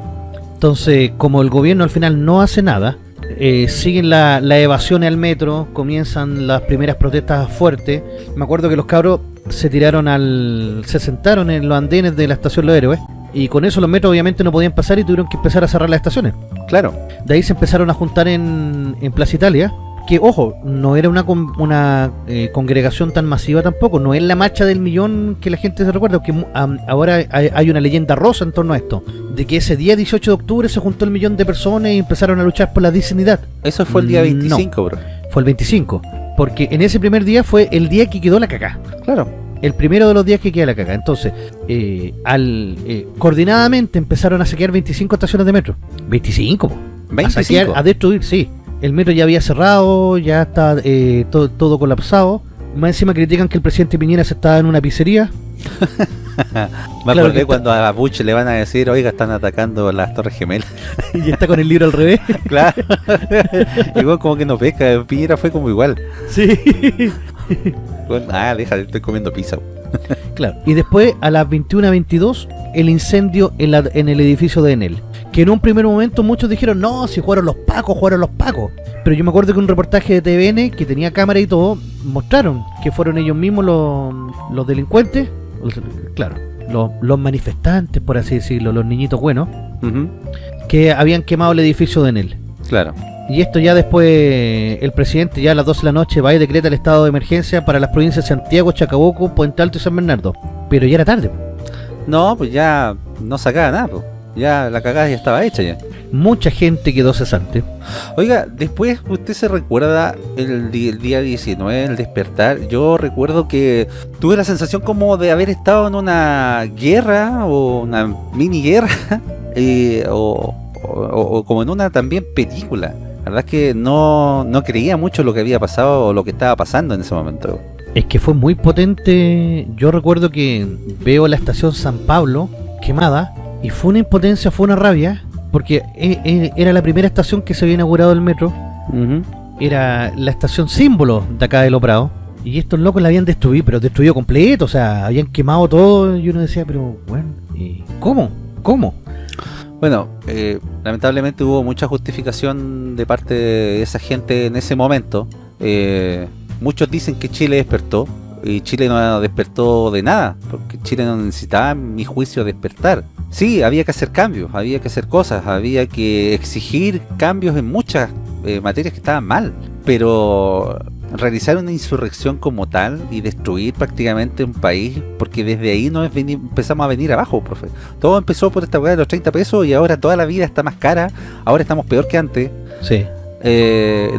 Entonces, como el gobierno al final no hace nada, eh, siguen la, la evasión al metro, comienzan las primeras protestas fuertes. Me acuerdo que los cabros se tiraron al. se sentaron en los andenes de la estación Los Héroes. Y con eso los metros obviamente no podían pasar y tuvieron que empezar a cerrar las estaciones. Claro, De ahí se empezaron a juntar en, en Plaza Italia. Que, ojo, no era una, con- una eh, congregación tan masiva tampoco. No es la marcha del millón que la gente se recuerda. Que ahora hay, hay una leyenda rosa en torno a esto. De que ese día 18 de octubre se juntó el millón de personas y empezaron a luchar por la dignidad. eso fue el día No. 25, bro. Fue el 25. Porque en ese primer día fue el día que quedó la cacá. Claro, El primero de los días que queda la caca. Entonces, eh, al eh, coordinadamente empezaron a saquear 25 estaciones de metro. 25, po. A 25. saquear, a destruir, sí. El metro ya había cerrado, ya está eh, todo, todo colapsado. Más encima critican que el presidente Piñera se estaba en una pizzería. *laughs* Me claro acordé cuando a Bush le van a decir, oiga, están atacando las Torres Gemelas. *laughs* y está con el libro al revés. *laughs* claro. igual como que no pesca, Piñera fue como igual. Sí. Bueno, ah, deja, estoy comiendo pizza. Claro. Y después, a las 21.22, el incendio en, la- en el edificio de Enel. Que en un primer momento muchos dijeron, no, si jugaron los pacos, jugaron los pacos. Pero yo me acuerdo que un reportaje de TVN, que tenía cámara y todo, mostraron que fueron ellos mismos los, los delincuentes, claro, los, los manifestantes, por así decirlo, los niñitos buenos, que habían quemado el edificio de Enel. Claro. Y esto ya después, el presidente ya a las 12 de la noche va y decreta el estado de emergencia para las provincias de Santiago, Chacabuco, Puente Alto y San Bernardo. Pero ya era tarde. No, pues ya no sacaba nada, pues. Ya la cagada ya estaba hecha ya. Mucha gente quedó cesante. Oiga, después usted se recuerda el, día 19, el despertar. Yo recuerdo que tuve la sensación como de haber estado en una guerra o una mini guerra *laughs* eh, o, o- o como en una también película. La verdad es que no, no creía mucho lo que había pasado o lo que estaba pasando en ese momento. Es que fue muy potente. Yo recuerdo que veo la estación San Pablo quemada y fue una impotencia, fue una rabia, porque e- e- era la primera estación que se había inaugurado el metro. Era la estación símbolo de acá de Lo Prado. Y estos locos la habían destruido, pero destruido completo, o sea, habían quemado todo. Y uno decía, pero bueno, ¿y ¿cómo? ¿Cómo? Bueno, eh, lamentablemente hubo mucha justificación de parte de esa gente en ese momento. Eh, muchos dicen que Chile despertó y Chile no despertó de nada, porque Chile no necesitaba, mi juicio, despertar. Sí, había que hacer cambios, había que hacer cosas, había que exigir cambios en muchas eh, materias que estaban mal, pero realizar una insurrección como tal y destruir prácticamente un país, porque desde ahí no es veni- empezamos a venir abajo, profe. Todo empezó por esta weá de los 30 pesos y ahora toda la vida está más cara, ahora estamos peor que antes. Sí. Eh,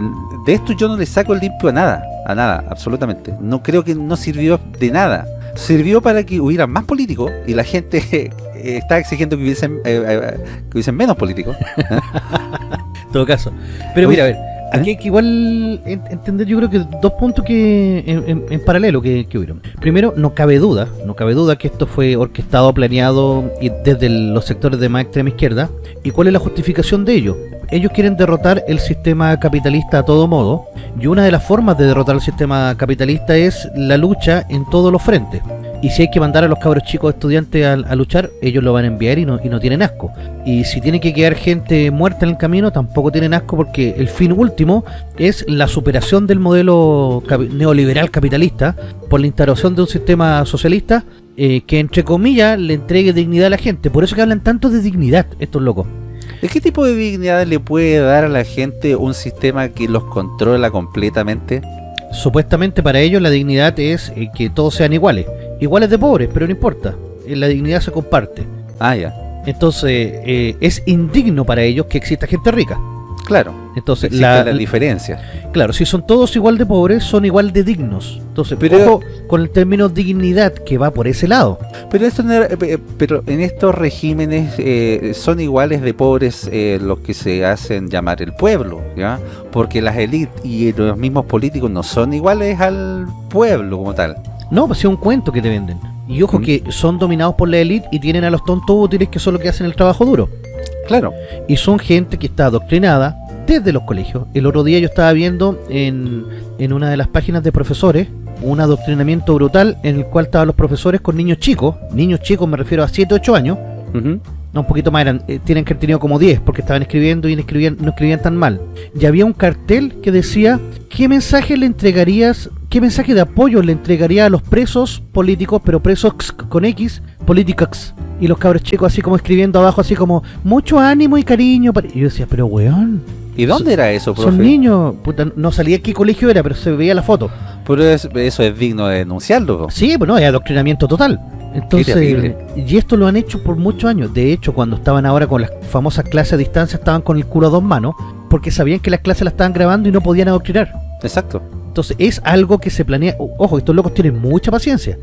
de esto yo no le saco el limpio a nada, a nada, absolutamente. No creo que no sirvió de nada. Sirvió para que hubiera más políticos y la gente *laughs* eh, está exigiendo que hubiesen, eh, eh, que hubiesen menos políticos. En *laughs* todo caso. Pero mira, a ver, ¿eh? aquí hay que igual en- entender, yo creo que dos puntos que en, en- en paralelo que, que hubieron. Primero, no cabe duda, no cabe duda que esto fue orquestado, planeado y desde el- los sectores de más extrema izquierda. ¿Y cuál es la justificación de ello? Ellos quieren derrotar el sistema capitalista a todo modo, y una de las formas de derrotar el sistema capitalista es la lucha en todos los frentes. Y si hay que mandar a los cabros chicos estudiantes a, luchar, ellos lo van a enviar y no, y no tienen asco. Y si tiene que quedar gente muerta en el camino, tampoco tienen asco porque el fin último es la superación del modelo neoliberal capitalista por la instauración de un sistema socialista eh, que, entre comillas, le entregue dignidad a la gente. Por eso que hablan tanto de dignidad estos locos. ¿De qué tipo de dignidad le puede dar a la gente un sistema que los controla completamente? Supuestamente para ellos la dignidad es eh, que todos sean iguales. Iguales de pobres, pero no importa. Eh, La dignidad se comparte. Ah, ya, Entonces, eh, es indigno para ellos que exista gente rica. Claro. Entonces, la, la, diferencia. claro, si son todos igual de pobres, son igual de dignos. Entonces, Pero- ojo con el término dignidad que va por ese lado. Pero esto no era- eh, pero en estos regímenes eh, son iguales de pobres eh, los que se hacen llamar el pueblo, ¿ya? Porque las élites y los mismos políticos no son iguales al pueblo como tal. No, pues es un cuento que te venden. Y ojo Mm. que son dominados por la élite y tienen a los tontos útiles que son los que hacen el trabajo duro. Claro. Y son gente que está adoctrinada desde los colegios. El otro día yo estaba viendo en, en una de las páginas de profesores un adoctrinamiento brutal en el cual estaban los profesores con niños chicos. Niños chicos me refiero a 7, 8 años. No, un poquito más, eran, eh, tienen que haber tenido como 10 porque estaban escribiendo y no escribían, no escribían tan mal. Y había un cartel que decía, ¿qué mensaje le entregarías, qué mensaje de apoyo le entregaría a los presos políticos, pero presos con X, políticos? Y los cabros chicos así como escribiendo abajo, así como, mucho ánimo y cariño. para-". Y yo decía, pero weón, ¿Y dónde era eso, profe? son niños. Puta, no salía qué colegio era, pero se veía la foto. Pero es- eso es digno de denunciarlo. Sí, pues no, es adoctrinamiento total. Entonces, y esto lo han hecho por muchos años. De hecho, cuando estaban ahora con las famosas clases a distancia, estaban con el culo a dos manos, porque sabían que las clases las estaban grabando y no podían adoctrinar. Exacto. Entonces, es algo que se planea. Ojo, estos locos tienen mucha paciencia.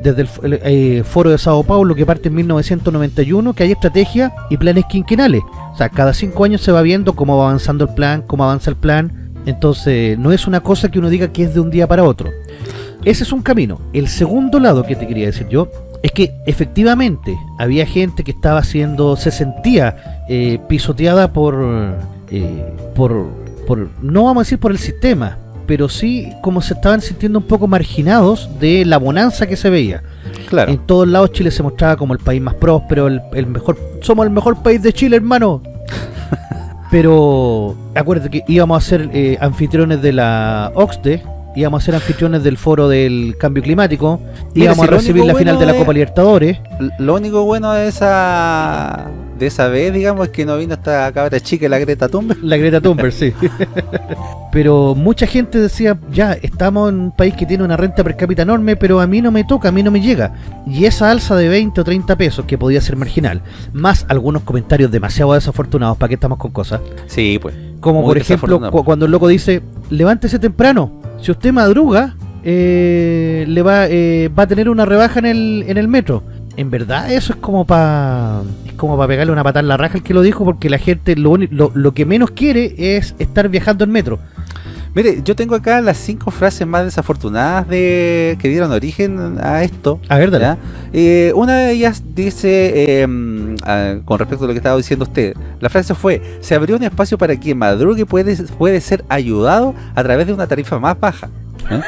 Desde el, eh, foro de Sao Paulo, que parte en 1991, que hay estrategia y planes quinquenales. O sea, cada cinco años se va viendo cómo va avanzando el plan, cómo avanza el plan. Entonces, no es una cosa que uno diga que es de un día para otro. Ese es un camino. El segundo lado que te quería decir yo es que efectivamente había gente que estaba siendo, se sentía eh, pisoteada por, eh, por, por, no vamos a decir por el sistema, pero sí como se estaban sintiendo un poco marginados de la bonanza que se veía. Claro. En todos lados Chile se mostraba como el país más próspero, el, el mejor, somos el mejor país de Chile, hermano. *laughs* Pero acuérdate que íbamos a ser eh, anfitriones de la OXDE, íbamos a ser anfitriones del foro del cambio climático, Mira, íbamos si a recibir la final bueno de la de- Copa Libertadores. Lo único bueno de esa de esa vez, digamos, que no vino esta cabra chica, la Greta Thunberg. La Greta Thunberg, sí. *laughs* pero mucha gente decía, ya, estamos en un país que tiene una renta per cápita enorme, pero a mí no me toca, a mí no me llega. Y esa alza de 20 o 30 pesos, que podía ser marginal, más algunos comentarios demasiado desafortunados, ¿para qué estamos con cosas? Sí, pues. Como por ejemplo, cu- cuando el loco dice, levántese temprano, si usted madruga, eh, le va, eh, va a tener una rebaja en el, en el metro. En verdad eso es como para es como para pegarle una patada en la raja al que lo dijo, porque la gente lo, lo, lo que menos quiere es estar viajando en metro. Mire, yo tengo acá las cinco frases más desafortunadas de que dieron origen a esto. A ver, dale. Eh, una de ellas dice, eh, mm, ah, con respecto a lo que estaba diciendo usted, la frase fue, se abrió un espacio para quien madrugue puede, puede ser ayudado a través de una tarifa más baja. ¿Eh?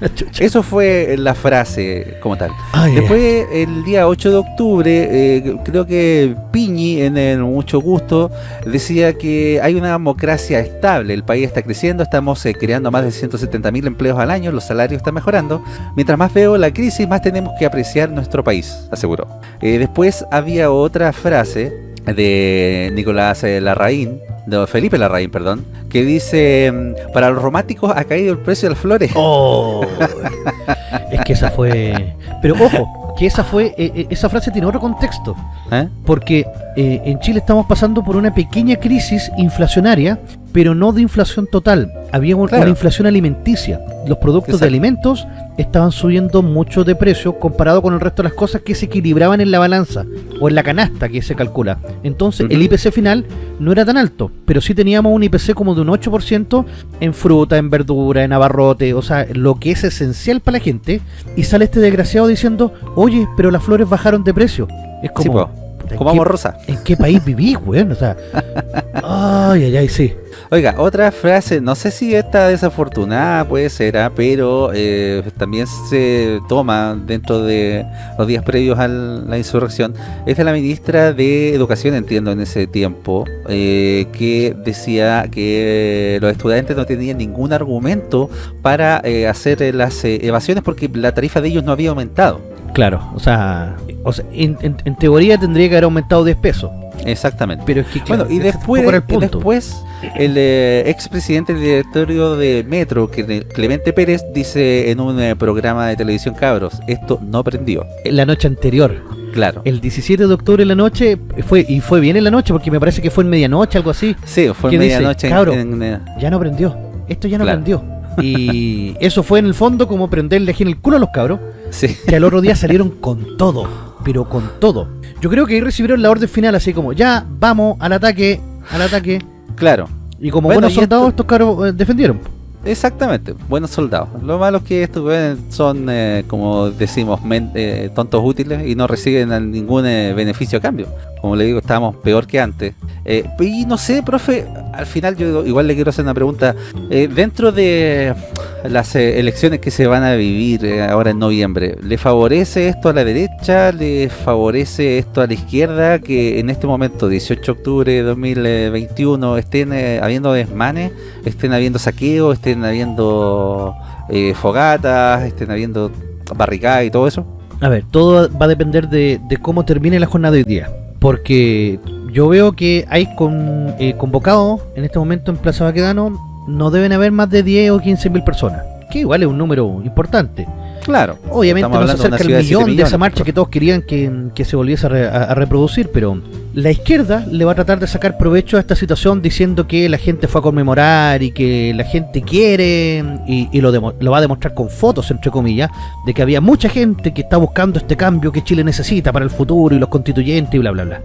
*laughs* Eso fue la frase como tal. Ay, Después, el día 8 de octubre, eh, creo que Piñi, en el Mucho Gusto, decía que hay una democracia estable, el país está creciendo, estamos eh, creando más de 170 mil empleos al año, los salarios están mejorando. Mientras más veo la crisis, más tenemos que apreciar nuestro país, aseguró. Eh, después había otra frase de Nicolás eh, Larraín, de Felipe Larraín, perdón, que dice, mm, para los románticos ha caído el precio de las flores. Oh, es que esa fue... Pero ojo, que esa fue eh, eh, esa frase tiene otro contexto. ¿Eh? Porque eh, en Chile estamos pasando por una pequeña crisis inflacionaria, pero no de inflación total. Había Claro. una inflación alimenticia. Los productos de alimentos estaban subiendo mucho de precio comparado con el resto de las cosas que se equilibraban en la balanza o en la canasta que se calcula. Entonces el. IPC final no era tan alto, pero sí teníamos un IPC como de un 8% en fruta, en verdura, en abarrote, o sea, lo que es esencial para la gente. Y sale este desgraciado diciendo, oye, pero las flores bajaron de precio. Es como... Sí, po. puta, ¿en Comamos qué- rosa. ¿En qué país vivís, weón? O sea, *laughs* ay, ay, ay, sí. Oiga, otra frase, no sé si esta desafortunada puede ser, ah, pero eh, también se toma dentro de los días previos a la insurrección, es de la ministra de Educación, entiendo, en ese tiempo, eh, que decía que los estudiantes no tenían ningún argumento para eh, hacer las evasiones porque la tarifa de ellos no había aumentado. Claro, o sea, en teoría tendría que haber aumentado 10 pesos. Exactamente. Pero es que, claro, Bueno, y después, el y punto. después el eh, expresidente del directorio de Metro, Clemente Pérez, dice en un eh, programa de televisión cabros, esto no prendió. En la noche anterior, Claro. el 17 de octubre en la noche, fue y fue bien en la noche porque me parece que fue en medianoche, algo así. Sí, fue medianoche en- eh, Ya no prendió. Esto ya no Claro. prendió. Y *laughs* eso fue en el fondo como prenderle aquí en el culo a los cabros, sí. que al otro día *laughs* salieron con todo, pero con todo. Yo creo que ahí recibieron la orden final así como, ya, vamos al ataque, al ataque. Claro. Y como Bueno, buenos soldados, esto- estos cabros eh, defendieron. Exactamente, buenos soldados. Lo malo es que estos son, eh, como decimos, eh, tontos útiles y no reciben ningún eh, beneficio a cambio. Como le digo, estábamos peor que antes. Eh, y no sé, profe, al final yo igual le quiero hacer una pregunta. Eh, dentro de las eh, elecciones que se van a vivir ahora en noviembre, ¿le favorece esto a la derecha? ¿Le favorece esto a la izquierda? Que en este momento, 18 de octubre de 2021, estén habiendo desmanes, estén habiendo saqueos, estén habiendo fogatas, estén habiendo barricadas y todo eso. A ver, todo va a depender de, de cómo termine la jornada de hoy día. Porque yo veo que hay con, eh, convocados en este momento en Plaza Baquedano, no deben haber más de 10 o 15 mil personas. Que igual es un número importante. Claro. Obviamente no se acerca el millón de millones, esa marcha que todos querían que, que se volviese a, re- a- a reproducir, pero la izquierda le va a tratar de sacar provecho a esta situación diciendo que la gente fue a conmemorar y que la gente quiere y, y lo, demo- lo va a demostrar con fotos, entre comillas, de que había mucha gente que está buscando este cambio que Chile necesita para el futuro y los constituyentes y bla, bla, bla.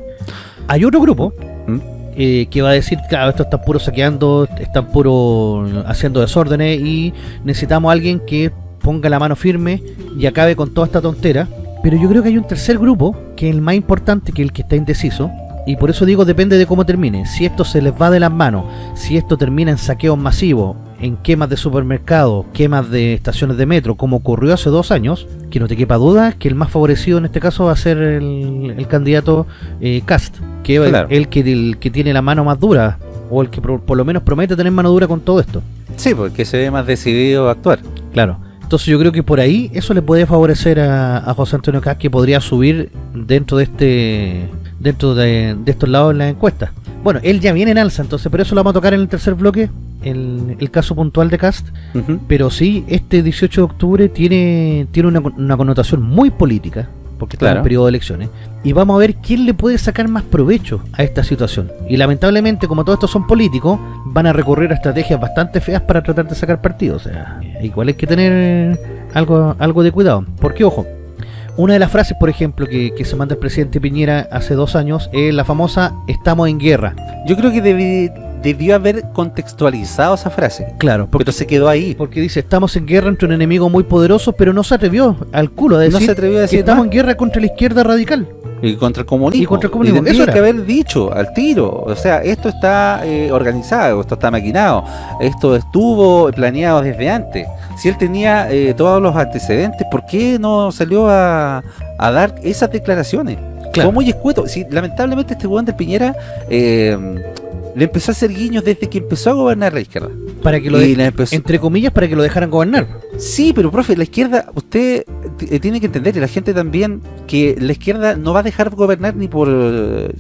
Hay otro grupo ¿Mm? eh, que va a decir, claro, esto está puro saqueando, están puro haciendo desórdenes y necesitamos a alguien que ponga la mano firme y acabe con toda esta tontera. Pero yo creo que hay un tercer grupo, que es el más importante, que el que está indeciso. Y por eso digo, depende de cómo termine. Si esto se les va de las manos, si esto termina en saqueos masivos, en quemas de supermercados, quemas de estaciones de metro, como ocurrió hace dos años, que no te quepa duda que el más favorecido en este caso va a ser el, el candidato eh, Cast, que es Claro. el, que, el que tiene la mano más dura, o el que por, por lo menos promete tener mano dura con todo esto. Sí, porque se ve más decidido a actuar. Claro. Entonces yo creo que por ahí eso le puede favorecer a, a José Antonio Caz que podría subir dentro de este dentro de, estos lados en las encuestas. Bueno, él ya viene en alza, entonces, pero eso lo vamos a tocar en el tercer bloque, el, el caso puntual de Cast. Pero sí, este 18 de octubre tiene, tiene una, una connotación muy política, porque está en el periodo de elecciones, y vamos a ver quién le puede sacar más provecho a esta situación. Y lamentablemente, como todos estos son políticos, van a recurrir a estrategias bastante feas para tratar de sacar partido. O sea, igual hay que tener algo, algo de cuidado. Porque, ojo, una de las frases, por ejemplo, que, se manda el presidente Piñera hace dos años es la famosa estamos en guerra. Yo creo que debió haber contextualizado esa frase. Claro, porque, pero se quedó ahí. Porque dice, estamos en guerra entre un enemigo muy poderoso, pero no se atrevió al culo a decir, no se atrevió a decir que estamos en guerra contra la izquierda radical. Y contra el comunismo. Y contra el comunismo. Eso hay que haber dicho al tiro. O sea, esto está eh, organizado, esto está maquinado, esto estuvo planeado desde antes. Si él tenía eh, todos los antecedentes, ¿por qué no salió a, dar esas declaraciones? Claro. Fue muy escueto. Si, lamentablemente este gobierno de Piñera eh, le empezó a hacer guiños desde que empezó a gobernar la izquierda. Para que lo Entre comillas, para que lo dejaran gobernar. Sí, pero profe, la izquierda, usted eh, tiene que entender, y la gente también, que la izquierda no va a dejar gobernar ni por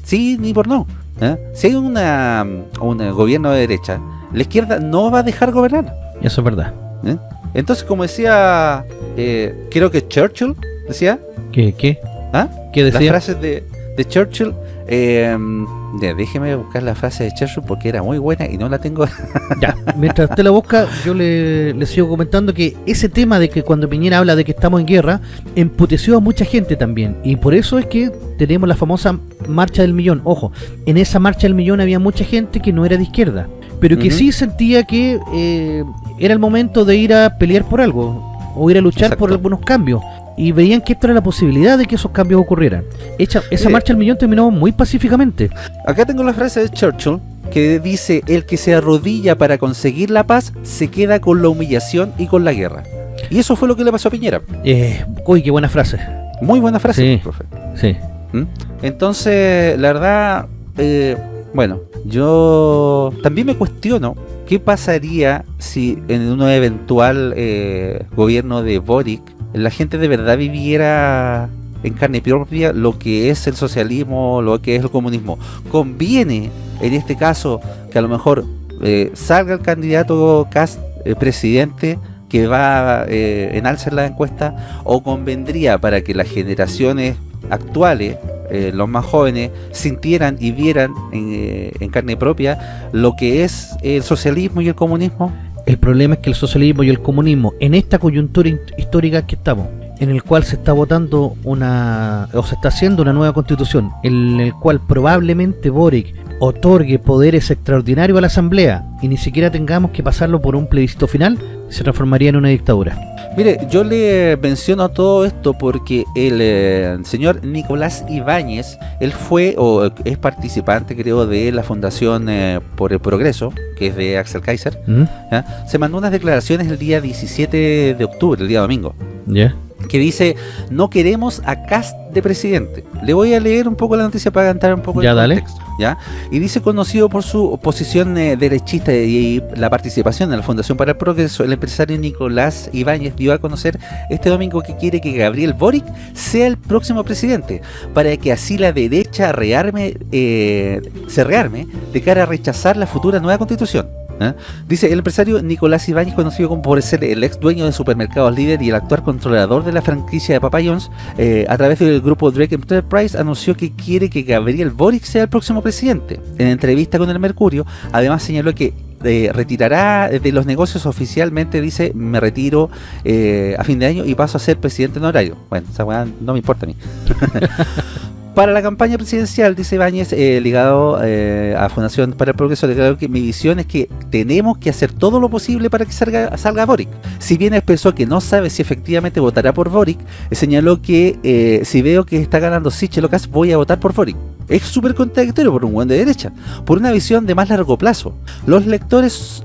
sí ni por no. ¿eh? Si hay una, un gobierno de derecha, la izquierda no va a dejar gobernar. Eso es verdad. ¿Eh? Entonces, como decía, creo que Churchill decía. ¿Qué? ¿Qué? ¿Ah? ¿Qué decía? Las frases de, de Churchill eh, déjeme buscar la frase de Churchill porque era muy buena y no la tengo. *laughs* ya, mientras usted la busca, yo le, sigo comentando que ese tema de que cuando Piñera habla de que estamos en guerra, emputeció a mucha gente también. Y por eso es que tenemos la famosa marcha del millón. Ojo, en esa marcha del millón había mucha gente que no era de izquierda, pero que sí sentía que eh, era el momento de ir a pelear por algo o ir a luchar por algunos cambios y veían que esto era la posibilidad de que esos cambios ocurrieran. esa marcha al millón terminó muy pacíficamente. Acá tengo la frase de Churchill que dice, el que se arrodilla para conseguir la paz se queda con la humillación y con la guerra. Y eso fue lo que le pasó a Piñera. Eh, uy, qué buena frase. Muy buena frase, sí, profe. Sí. ¿Mm? Entonces, la verdad, eh, bueno, yo también me cuestiono qué pasaría si en un eventual eh, gobierno de Boric la gente de verdad viviera en carne propia lo que es el socialismo, lo que es el comunismo. Conviene, en este caso, que a lo mejor eh, salga el candidato Cast eh, presidente que va eh, en alza la encuesta, o convendría para que las generaciones actuales, los más jóvenes, sintieran y vieran en carne propia lo que es el socialismo y el comunismo. El problema es que el socialismo y el comunismo, en esta coyuntura histórica que estamos, en el cual se está votando una, o se está haciendo una nueva constitución, en el cual probablemente Boric otorgue poderes extraordinarios a la asamblea y ni siquiera tengamos que pasarlo por un plebiscito final, se transformaría en una dictadura. Mire, yo le menciono todo esto porque el eh, señor Nicolás Ibáñez, él fue o es participante creo de la Fundación eh, por el Progreso, que es de Axel Kaiser, ¿Mm? se mandó unas declaraciones el día 17 de octubre, el día domingo. ¿Ya? que dice no queremos a Cast de presidente. Le voy a leer un poco la noticia para cantar un poco ya, el dale. Y dice conocido por su posición eh, derechista y, la participación en la Fundación para el Progreso, el empresario Nicolás Ibáñez dio a conocer este domingo que quiere que Gabriel Boric sea el próximo presidente, para que así la derecha rearme, eh, se rearme de cara a rechazar la futura nueva constitución. ¿Eh? Dice, el empresario Nicolás Ibáñez, conocido como por ser el ex dueño de supermercados líder y el actual controlador de la franquicia de Papa John's, eh, a través del grupo Drake Enterprise, anunció que quiere que Gabriel Boric sea el próximo presidente. En entrevista con el Mercurio, además señaló que eh, retirará de los negocios oficialmente, dice, me retiro a fin de año y paso a ser presidente honorario. Bueno, esa no me importa a mí. *laughs* Para la campaña presidencial, dice Báñez, eh, ligado eh, a Fundación para el Progreso, declaró que mi visión es que tenemos que hacer todo lo posible para que salga, salga Boric. Si bien expresó que no sabe si efectivamente votará por Boric, eh, señaló que si veo que está ganando Sichel voy a votar por Boric. Es súper contradictorio por un buen de derecha, por una visión de más largo plazo. Los lectores,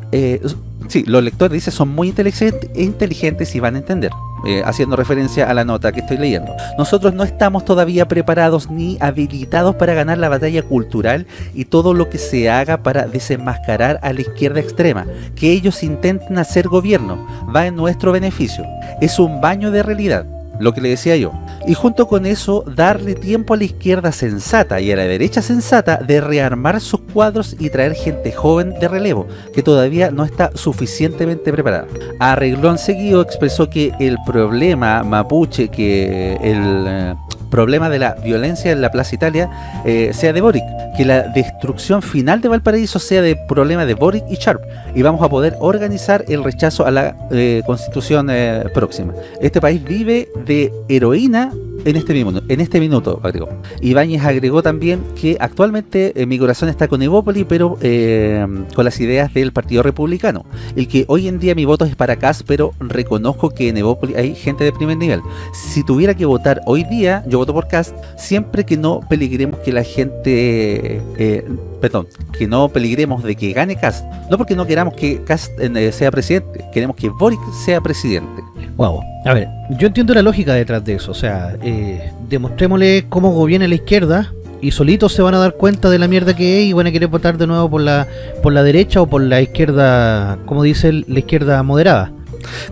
sí, los lectores, dice, son muy inteligentes y van a entender. Eh, haciendo referencia a la nota que estoy leyendo. Nosotros no estamos todavía preparados ni habilitados para ganar la batalla cultural y todo lo que se haga para desenmascarar a la izquierda extrema. Que ellos intenten hacer gobierno va en nuestro beneficio. Es un baño de realidad. Lo que le decía yo. Y junto con eso, darle tiempo a la izquierda sensata y a la derecha sensata de rearmar sus cuadros y traer gente joven de relevo, que todavía no está suficientemente preparada. Arreglón seguido expresó que el problema mapuche, que el eh, problema de la violencia en la Plaza Italia eh, sea de Boric, que la destrucción final de Valparaíso sea de problema de Boric y Sharp, y vamos a poder organizar el rechazo a la eh, constitución próxima. Este país vive de heroína en este minuto, en este minuto agregó. Ibáñez agregó también que actualmente eh, mi corazón está con Evópoli, pero eh, con las ideas del Partido Republicano. Y que hoy en día mi voto es para Cas, pero reconozco que en Evópoli hay gente de primer nivel. Si tuviera que votar hoy día, yo voto por Cas, siempre que no peligremos que la gente... Eh, perdón, que no peligremos de que gane Cast, no porque no queramos que Cast sea presidente, queremos que Boric sea presidente. Wow. A ver, yo entiendo la lógica detrás de eso. O sea, eh, demostrémosle cómo gobierna la izquierda y solitos se van a dar cuenta de la mierda que es y van a querer votar de nuevo por la por la derecha o por la izquierda, como dice la izquierda moderada.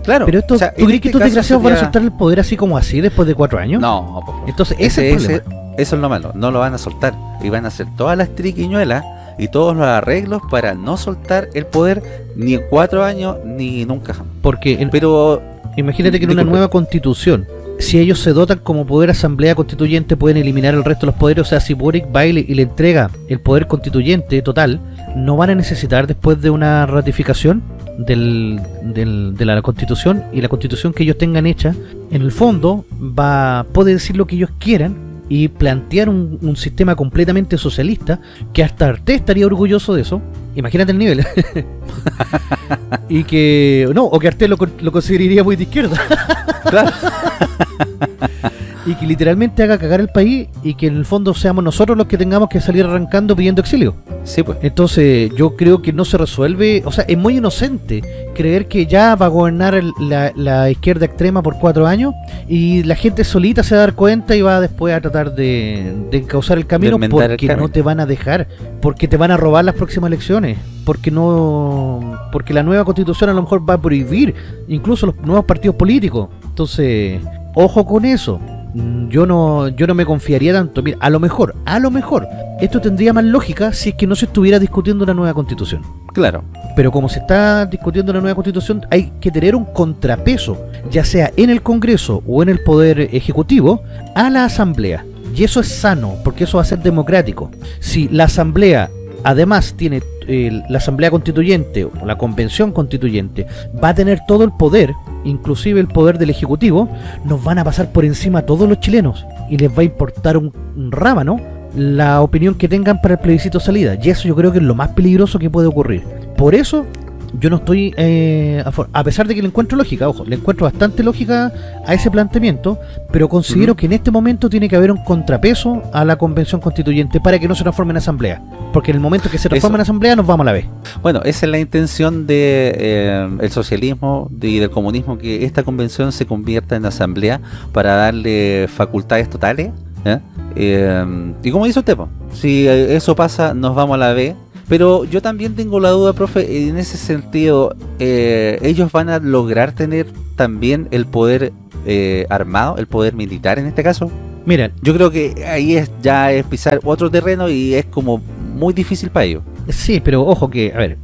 Claro. Pero esto, ¿tú crees que este estos desgraciados van a soltar el poder así como así después de cuatro años? No, entonces ese, es el eso es lo malo, no lo van a soltar y van a hacer todas las triquiñuelas y todos los arreglos para no soltar el poder ni en cuatro años ni nunca. Porque, pero Imagínate que en una nueva constitución, si ellos se dotan como poder asamblea constituyente, pueden eliminar el resto de los poderes. O sea, si Boric va y le, entrega el poder constituyente total, no van a necesitar después de una ratificación del, de la constitución y la constitución que ellos tengan hecha, en el fondo va puede decir lo que ellos quieran y plantear un, un sistema completamente socialista que hasta Arte estaría orgulloso de eso Imagínate el nivel. *laughs* y que. No, o que Artel lo, lo consideraría muy de izquierda. claro. *laughs* y que literalmente haga cagar el país y que en el fondo seamos nosotros los que tengamos que salir arrancando pidiendo exilio. Sí, pues. Entonces, yo creo que no se resuelve, o sea, es muy inocente creer que ya va a gobernar la, izquierda extrema por cuatro años y la gente solita se va a dar cuenta y va después a tratar de, de encauzar el camino porque no te van a dejar, porque te van a robar las próximas elecciones, porque no porque la nueva constitución a lo mejor va a prohibir incluso los nuevos partidos políticos. Entonces, ojo con eso. Mm, yo no yo no me confiaría tanto. Mira, a lo mejor, a lo mejor, esto tendría más lógica si es que no se estuviera discutiendo una nueva constitución. Claro. Pero como se está discutiendo una nueva constitución, hay que tener un contrapeso, ya sea en el Congreso o en el Poder Ejecutivo, a la Asamblea. Y eso es sano, porque eso va a ser democrático. Si la Asamblea además tiene la Asamblea Constituyente o la Convención Constituyente va a tener todo el poder, inclusive el poder del Ejecutivo, nos van a pasar por encima a todos los chilenos y les va a importar un, un rábano la opinión que tengan para el plebiscito salida. Y eso yo creo que es lo más peligroso que puede ocurrir. Por eso yo no estoy, eh, a, pesar de que le encuentro lógica, ojo, le encuentro bastante lógica a ese planteamiento, pero considero que en este momento tiene que haber un contrapeso a la convención constituyente para que no se transforme en asamblea, porque en el momento que se transforme en asamblea nos vamos a la vez. Bueno, esa es la intención de eh, el socialismo y del comunismo, que esta convención se convierta en asamblea para darle facultades totales, ¿eh? y como dice usted, si eso pasa, nos vamos a la B pero yo también tengo la duda, profe, en ese sentido, eh, ellos van a lograr tener también el poder eh, armado, el poder militar en este caso. Mira, yo creo que ahí es ya es pisar otro terreno y es como muy difícil para ellos. Sí, pero ojo que, a ver,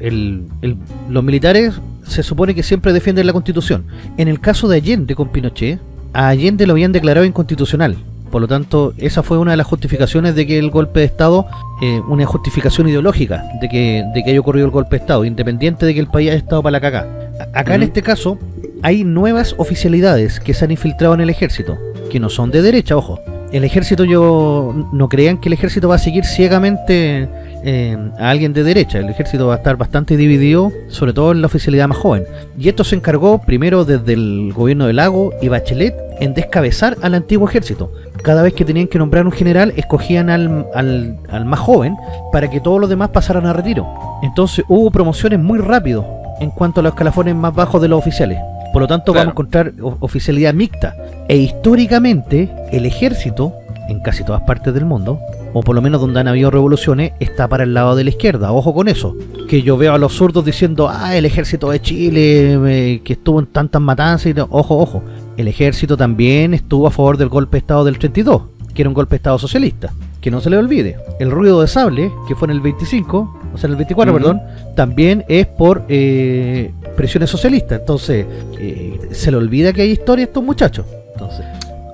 los militares se supone que siempre defienden la constitución. En el caso de Allende con Pinochet, a Allende lo habían declarado inconstitucional por lo tanto, esa fue una de las justificaciones de que el golpe de Estado, eh, una justificación ideológica de que, de que haya ocurrido el golpe de Estado, independiente de que el país haya estado para la caca. Acá en este caso, hay nuevas oficialidades que se han infiltrado en el ejército, que no son de derecha, ojo. El ejército, yo no crean que el ejército va a seguir ciegamente eh, a alguien de derecha. El ejército va a estar bastante dividido, sobre todo en la oficialidad más joven. Y esto se encargó primero desde el gobierno de Lago y Bachelet en descabezar al antiguo ejército cada vez que tenían que nombrar un general, escogían al, al, más joven para que todos los demás pasaran a retiro. Entonces hubo promociones muy rápido en cuanto a los escalafones más bajos de los oficiales. Por lo tanto vamos a encontrar oficialidad mixta. E históricamente el ejército, en casi todas partes del mundo, o por lo menos donde han habido revoluciones, está para el lado de la izquierda. Ojo con eso. Que yo veo a los zurdos diciendo, ah, el ejército de Chile, eh, que estuvo en tantas matanzas. Y ojo, ojo el ejército también estuvo a favor del golpe de Estado del 32, que era un golpe de Estado socialista. Que no se le olvide, el ruido de sable, que fue en el 25, o sea, en el 24, Ujú. perdón, también es por eh, presiones socialistas. Entonces, eh, se le olvida que hay historia a estos muchachos.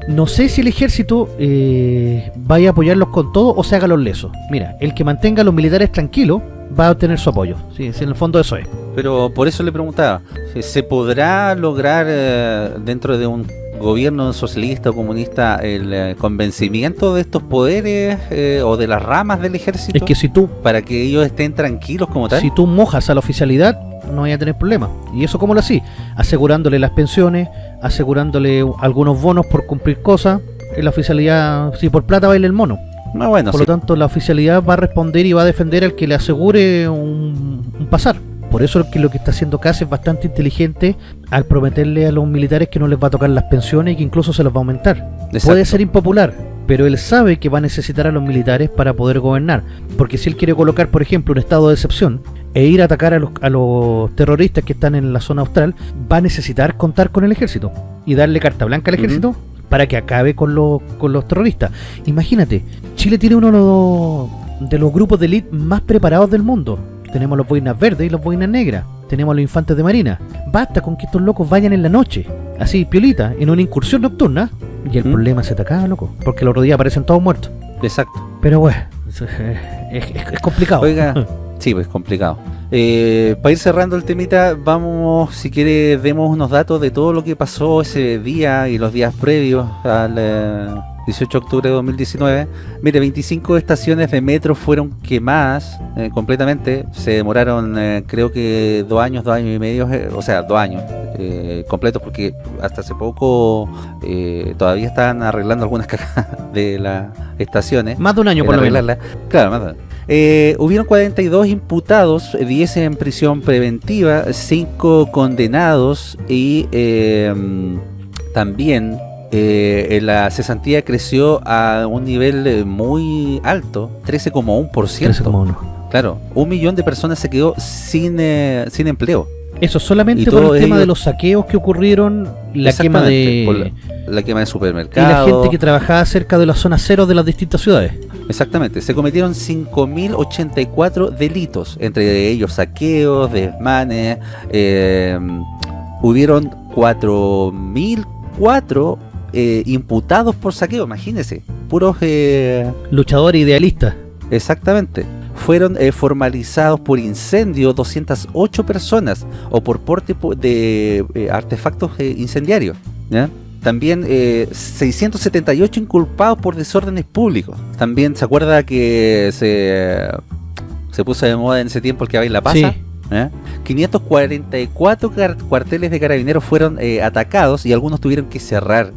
No sé si el ejército eh, vaya a apoyarlos con todo o se haga los lesos. Mira, el que mantenga a los militares tranquilos va a obtener su apoyo. Sí, sí, en el fondo eso es. Pero por eso le preguntaba, ¿se podrá lograr eh, dentro de un gobierno socialista o comunista el eh, convencimiento de estos poderes eh, o de las ramas del ejército Es que si tú, para que ellos estén tranquilos como tal? si tú mojas a la oficialidad, no vaya a tener problema. ¿Y eso cómo lo así? Asegurándole las pensiones, asegurándole algunos bonos por cumplir cosas. En la oficialidad, si por plata baila el mono. No, bueno, Por sí. lo tanto, la oficialidad va a responder y va a defender al que le asegure un, un pasar. Por eso es que lo que está haciendo Cas es bastante inteligente al prometerle a los militares que no les va a tocar las pensiones y que incluso se las va a aumentar. Exacto. Puede ser impopular, pero él sabe que va a necesitar a los militares para poder gobernar. Porque si él quiere colocar, por ejemplo, un estado de excepción e ir a atacar a los, a los terroristas que están en la zona austral, va a necesitar contar con el ejército y darle carta blanca al ejército para que acabe con, los con los terroristas. Imagínate, Chile tiene uno de los, de los grupos de élite más preparados del mundo. Tenemos los boinas verdes y los boinas negras. Tenemos a los infantes de marina. Basta con que estos locos vayan en la noche, así, piolita, en una incursión nocturna, y el ¿Mm? problema se te acaba, loco. Porque los otros días aparecen todos muertos. Exacto. Pero bueno, es- es complicado. Oiga, *laughs* sí, pues complicado. Eh, para ir cerrando el temita, vamos, si quiere, demos unos datos de todo lo que pasó ese día y los días previos al eh, 18 de octubre de 2019. Mire, 25 estaciones de metro fueron quemadas eh, completamente. Se demoraron, eh, creo que dos años, dos años y medio, eh, o sea, dos años eh, completos, porque hasta hace poco eh, todavía estaban arreglando algunas *laughs* cajas de las estaciones. Más de un año por lo menos. Claro, más de- Eh, hubieron 42 imputados, 10 en prisión preventiva, 5 condenados y eh, también eh, la cesantía creció a un nivel eh, muy alto, 13,1%. 13,1. Claro, un millón de personas se quedó sin, eh, sin empleo. Eso solamente por el tema ellos- de los saqueos que ocurrieron, la quema de... la, la quema de Y la supermercados. gente que trabajaba cerca de la zona cero de las distintas ciudades. Exactamente, se cometieron 5.084 delitos, entre ellos saqueos, desmanes, eh, hubieron 4.004 eh, imputados por saqueo, imagínense, puros, eh, Luchadores idealistas. exactamente, fueron eh, formalizados por incendio 208 personas o por porte po- de eh, artefactos incendiarios, ¿ya? También eh, 678 inculpados por desórdenes públicos. También se acuerda que se, se puso de moda en ese tiempo el que en la pasa. Sí. ¿eh? 544 car- cuarteles de carabineros fueron eh, atacados y algunos tuvieron que cerrar.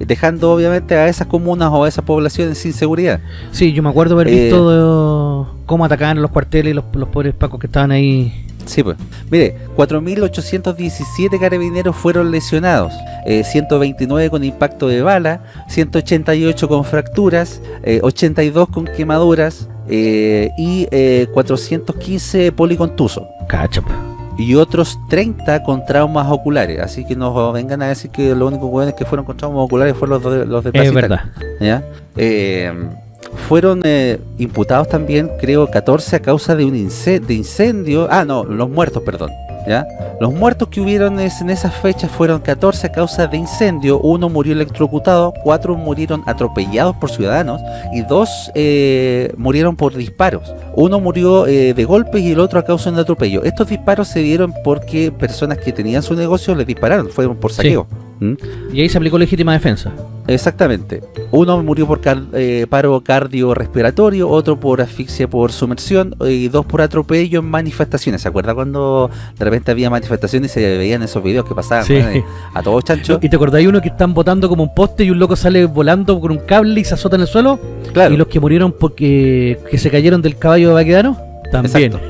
Dejando obviamente a esas comunas o a esas poblaciones sin seguridad. Sí, yo me acuerdo haber Eh, visto de- cómo atacaban los cuarteles y los, los pobres pacos que estaban ahí. Sí, pues. Mire, 4.817 carabineros fueron lesionados, eh, 129 con impacto de bala, 188 con fracturas, eh, 82 con quemaduras eh, y eh, 415 policontusos. Cachap. Y otros 30 con traumas oculares. Así que no vengan a decir que los únicos hueones que fueron con traumas oculares fueron los de, los de Plaza Es verdad. ¿ya? Eh, fueron eh, imputados también, creo, 14 a causa de un ince- de incendio. Ah, no, los muertos, perdón. ¿ya? Los muertos que hubieron es- en esas fechas fueron 14 a causa de incendio. Uno murió electrocutado, cuatro murieron atropellados por ciudadanos y dos eh, murieron por disparos. Uno murió eh, de golpes y el otro a causa de un atropello. Estos disparos se dieron porque personas que tenían su negocio les dispararon, fueron por Sí. saqueo. ¿Mm? Y ahí se aplicó legítima defensa. Exactamente. Uno murió por car- eh, paro cardiorrespiratorio, otro por asfixia por sumersión eh, y dos por atropello en manifestaciones. ¿Se acuerda cuando de repente había manifestaciones y se veían esos videos que pasaban Sí. a todos chanchos? ¿Y te acordáis uno que están botando como un poste y un loco sale volando con un cable y se azota en el suelo? Claro, Y los que murieron porque que se cayeron del caballo de Baquedano, también. Exacto.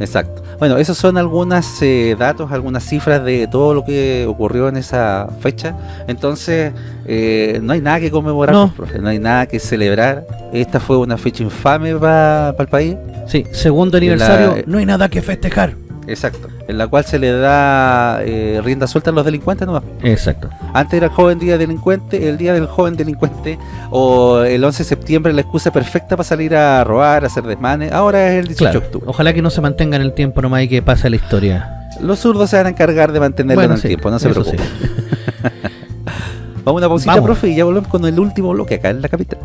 exacto. Bueno, esos son algunos datos, algunas cifras de todo lo que ocurrió en esa fecha. Entonces, eh, no hay nada que conmemorar, No. pues, profe, no hay nada que celebrar. Esta fue una fecha infame para el país. Sí, segundo aniversario, La- no hay nada que festejar. Exacto. En la cual se le da eh, rienda suelta a los delincuentes nomás. Exacto. Antes era el joven día delincuente, el día del joven delincuente, o el 11 de septiembre la excusa perfecta para salir a robar, a hacer desmanes. Ahora es el 18 Claro. de octubre. Ojalá que no se mantenga en el tiempo nomás y que pase la historia. Los zurdos se van a encargar de mantenerlo Bueno, en el sí, tiempo, no se preocupen. sí. *laughs* Vamos a una pausita, Vamos. profe, y ya volvemos con el último bloque acá en la capital.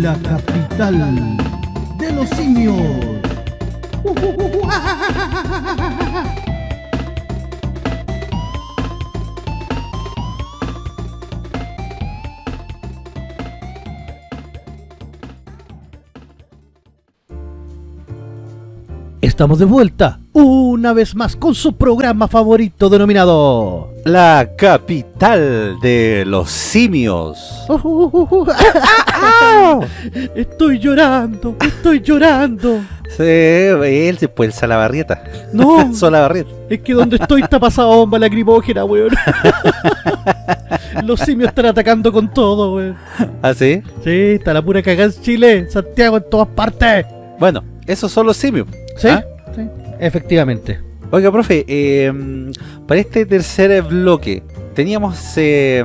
La capital de los simios. Estamos de vuelta una vez más con su programa favorito denominado La capital de los simios. *laughs* Estoy llorando, estoy llorando. Sí, él se puede el Salabarrieta. No, *laughs* Solabarrieta. es que donde estoy está pasada bomba lacrimógena, weón. *laughs* Los simios están atacando con todo, weón. ¿Ah, sí? Sí, está la pura cagada en Chile, Santiago, en todas partes. Bueno, esos son los simios. ¿Sí? ¿Ah? Efectivamente. Oiga, profe, eh, para este tercer bloque teníamos eh,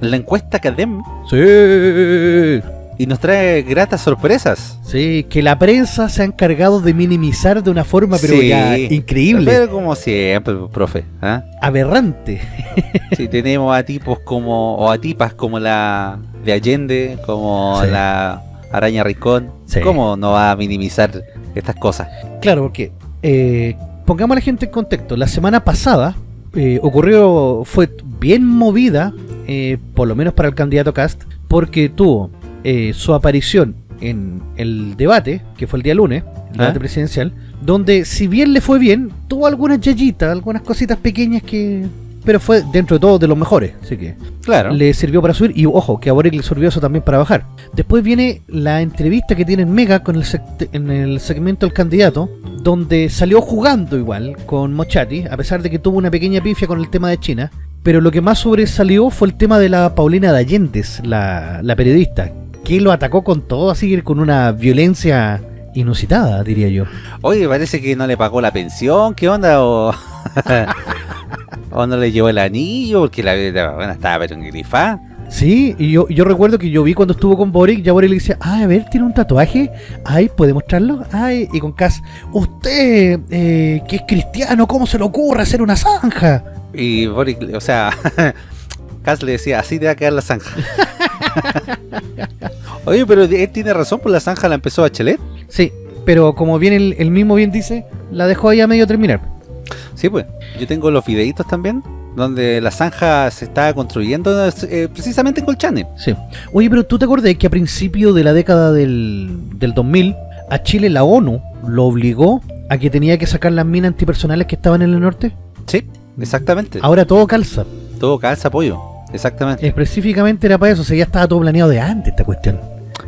la encuesta Cadem Sí. y nos trae gratas sorpresas. Sí, que la prensa se ha encargado de minimizar de una forma, pero Sí. ya increíble, Pero como siempre, profe. ¿ah? aberrante. Sí, tenemos a tipos como, o a tipas como la de Allende, como Sí. la Araña Ricón. Sí. ¿Cómo no va a minimizar estas cosas? Claro, porque eh, pongamos a la gente en contexto. La semana pasada eh, ocurrió, fue bien movida, eh, por lo menos para el candidato Cast, porque tuvo eh, su aparición en el debate, que fue el día lunes, el debate ¿Ah? presidencial, donde si bien le fue bien, tuvo algunas yayitas, algunas cositas pequeñas que... Pero fue dentro de todo de los mejores, así que Claro. le sirvió para subir y ojo, que a Boric le sirvió eso también para bajar. Después viene la entrevista que tiene en Mega con el en el segmento El Candidato, donde salió jugando igual con Mochati, a pesar de que tuvo una pequeña pifia con el tema de China. Pero lo que más sobresalió fue el tema de la Paulina de Allentes, la, la periodista, que lo atacó con todo, así con una violencia inusitada, diría yo. Oye, parece que no le pagó la pensión, ¿qué onda? O, *laughs* o no le llevó el anillo, porque la, la estaba pero engrifada. Sí, y yo, yo recuerdo que yo vi cuando estuvo con Boric, ya Boric le decía, ah, a ver, tiene un tatuaje, ay, ¿puede mostrarlo? Ay, y con Cass, usted, eh, que es cristiano, ¿cómo se le ocurre hacer una zanja? Y Boric, o sea, *laughs* Cass le decía, así te va a quedar la zanja. *laughs* Oye, pero él tiene razón, pues la zanja la empezó Bachelet. Sí, pero como bien el, el mismo bien dice, la dejó ahí a medio terminar. Sí, pues. Yo tengo los videitos también, donde la zanja se estaba construyendo eh, precisamente en Colchane. Sí. Oye, pero ¿tú te acordás que a principio de la década del, del 2000, a Chile la ONU lo obligó a que tenía que sacar las minas antipersonales que estaban en el norte? Sí, exactamente. Ahora todo calza. Todo calza apoyo. Exactamente. Específicamente era para eso, o sea, ya estaba todo planeado de antes esta cuestión.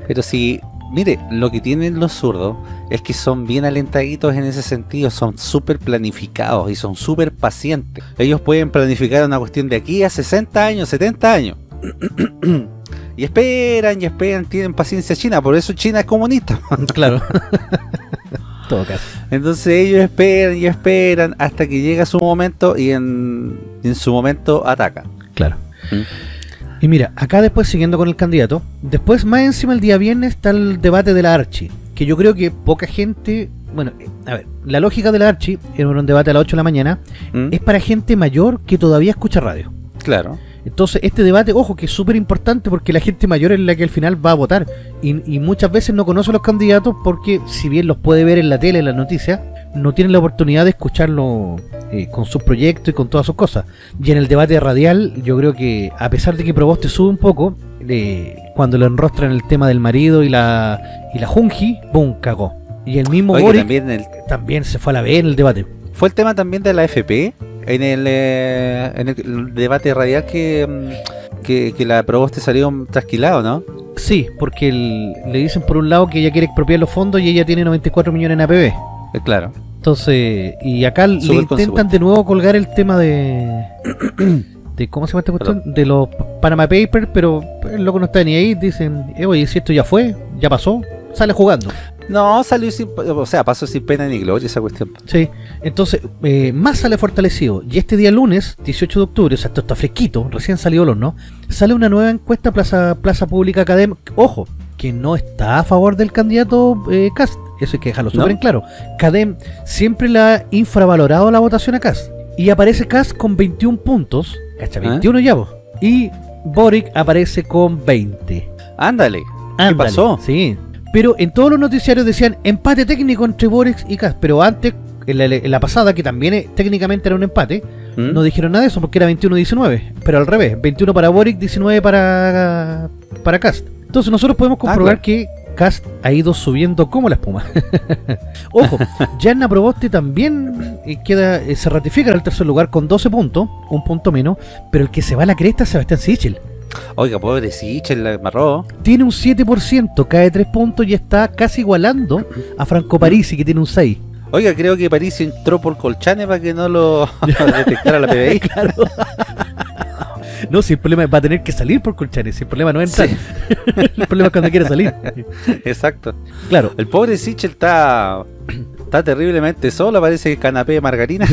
Pero si, mire, lo que tienen los zurdos es que son bien alentaditos en ese sentido, son súper planificados y son súper pacientes. Ellos pueden planificar una cuestión de aquí a 60 años, 70 años. *clears throat* y esperan y esperan, tienen paciencia china, por eso China es comunista. *laughs* Claro. *laughs* todo caso. Entonces ellos esperan y esperan hasta que llega su momento y en, en su momento atacan. Claro. ¿Mm? Y mira, acá después siguiendo con el candidato, después más encima el día viernes está el debate de la Archi, que yo creo que poca gente, bueno, eh, a ver, la lógica de la Archi, era un debate a las 8 de la mañana, ¿Mm? es para gente mayor que todavía escucha radio. Claro. Entonces este debate, ojo, que es súper importante porque la gente mayor es la que al final va a votar y, y muchas veces no conoce a los candidatos porque si bien los puede ver en la tele, en las noticias, no tienen la oportunidad de escucharlo eh, con sus proyectos y con todas sus cosas. Y en el debate radial, yo creo que a pesar de que Proboste sube un poco, eh, cuando lo enrostran el tema del marido y la y la Junji, ¡boom! cagó. Y el mismo Oye, Boric también el, también se fue a la B en el debate. Fue el tema también de la FP en el, eh, en el debate radial que, mm, que, que la Proboste salió trasquilado, ¿no? Sí, porque el- le dicen por un lado que ella quiere expropiar los fondos y ella tiene 94 millones en APB. Eh, claro. Entonces, y acá le intentan de nuevo colgar el tema de *coughs* de ¿cómo se llama esta cuestión? De los Panama Papers, pero el loco no está ni ahí, dicen, eh, oye, si esto ya fue, ya pasó, sale jugando. No, salió sin, o sea, pasó sin pena ni gloria esa cuestión. Sí, entonces, eh, más sale fortalecido. Y este día lunes, 18 de octubre, o sea, esto está fresquito, recién salió el horno, sale una nueva encuesta Plaza, Plaza Pública Académica. Ojo, que no está a favor del candidato eh, Cast. Eso hay que dejarlo súper ¿No? en claro. Cadem siempre le ha infravalorado la votación a Cast. Y aparece Cast con 21 puntos. Cacha, ¿Ah? 21 ya vos. Y Boric aparece con 20. Ándale. Ándale, pasó? Sí. Pero en todos los noticiarios decían empate técnico entre Boric y Cast. Pero antes, en la, en la pasada, que también eh, técnicamente era un empate, ¿Mm? no dijeron nada de eso porque era 21-19. Pero al revés, 21 para Boric, 19 para, para Cast. Entonces nosotros podemos comprobar claro. que Cast ha ido subiendo como la espuma. *laughs* Ojo, *laughs* Yanna Proboste también eh, queda eh, se ratifica en el tercer lugar con 12 puntos, un punto menos, pero el que se va a la cresta es Sebastián Sichel. Oiga, pobre Sichel, la amarró. Tiene un 7%, cae 3 puntos y está casi igualando a Franco Parisi que tiene un 6. Oiga, creo que París entró por Colchane para que no lo *laughs* detectara la PBI. claro. *laughs* No, si el problema va a tener que salir por Colchanes, si el problema no es entrar. Sí. *laughs* el problema es cuando quiere salir. *laughs* Exacto. Claro. El pobre Sichel está, *clears throat* está terriblemente solo, parece canapé de margarina.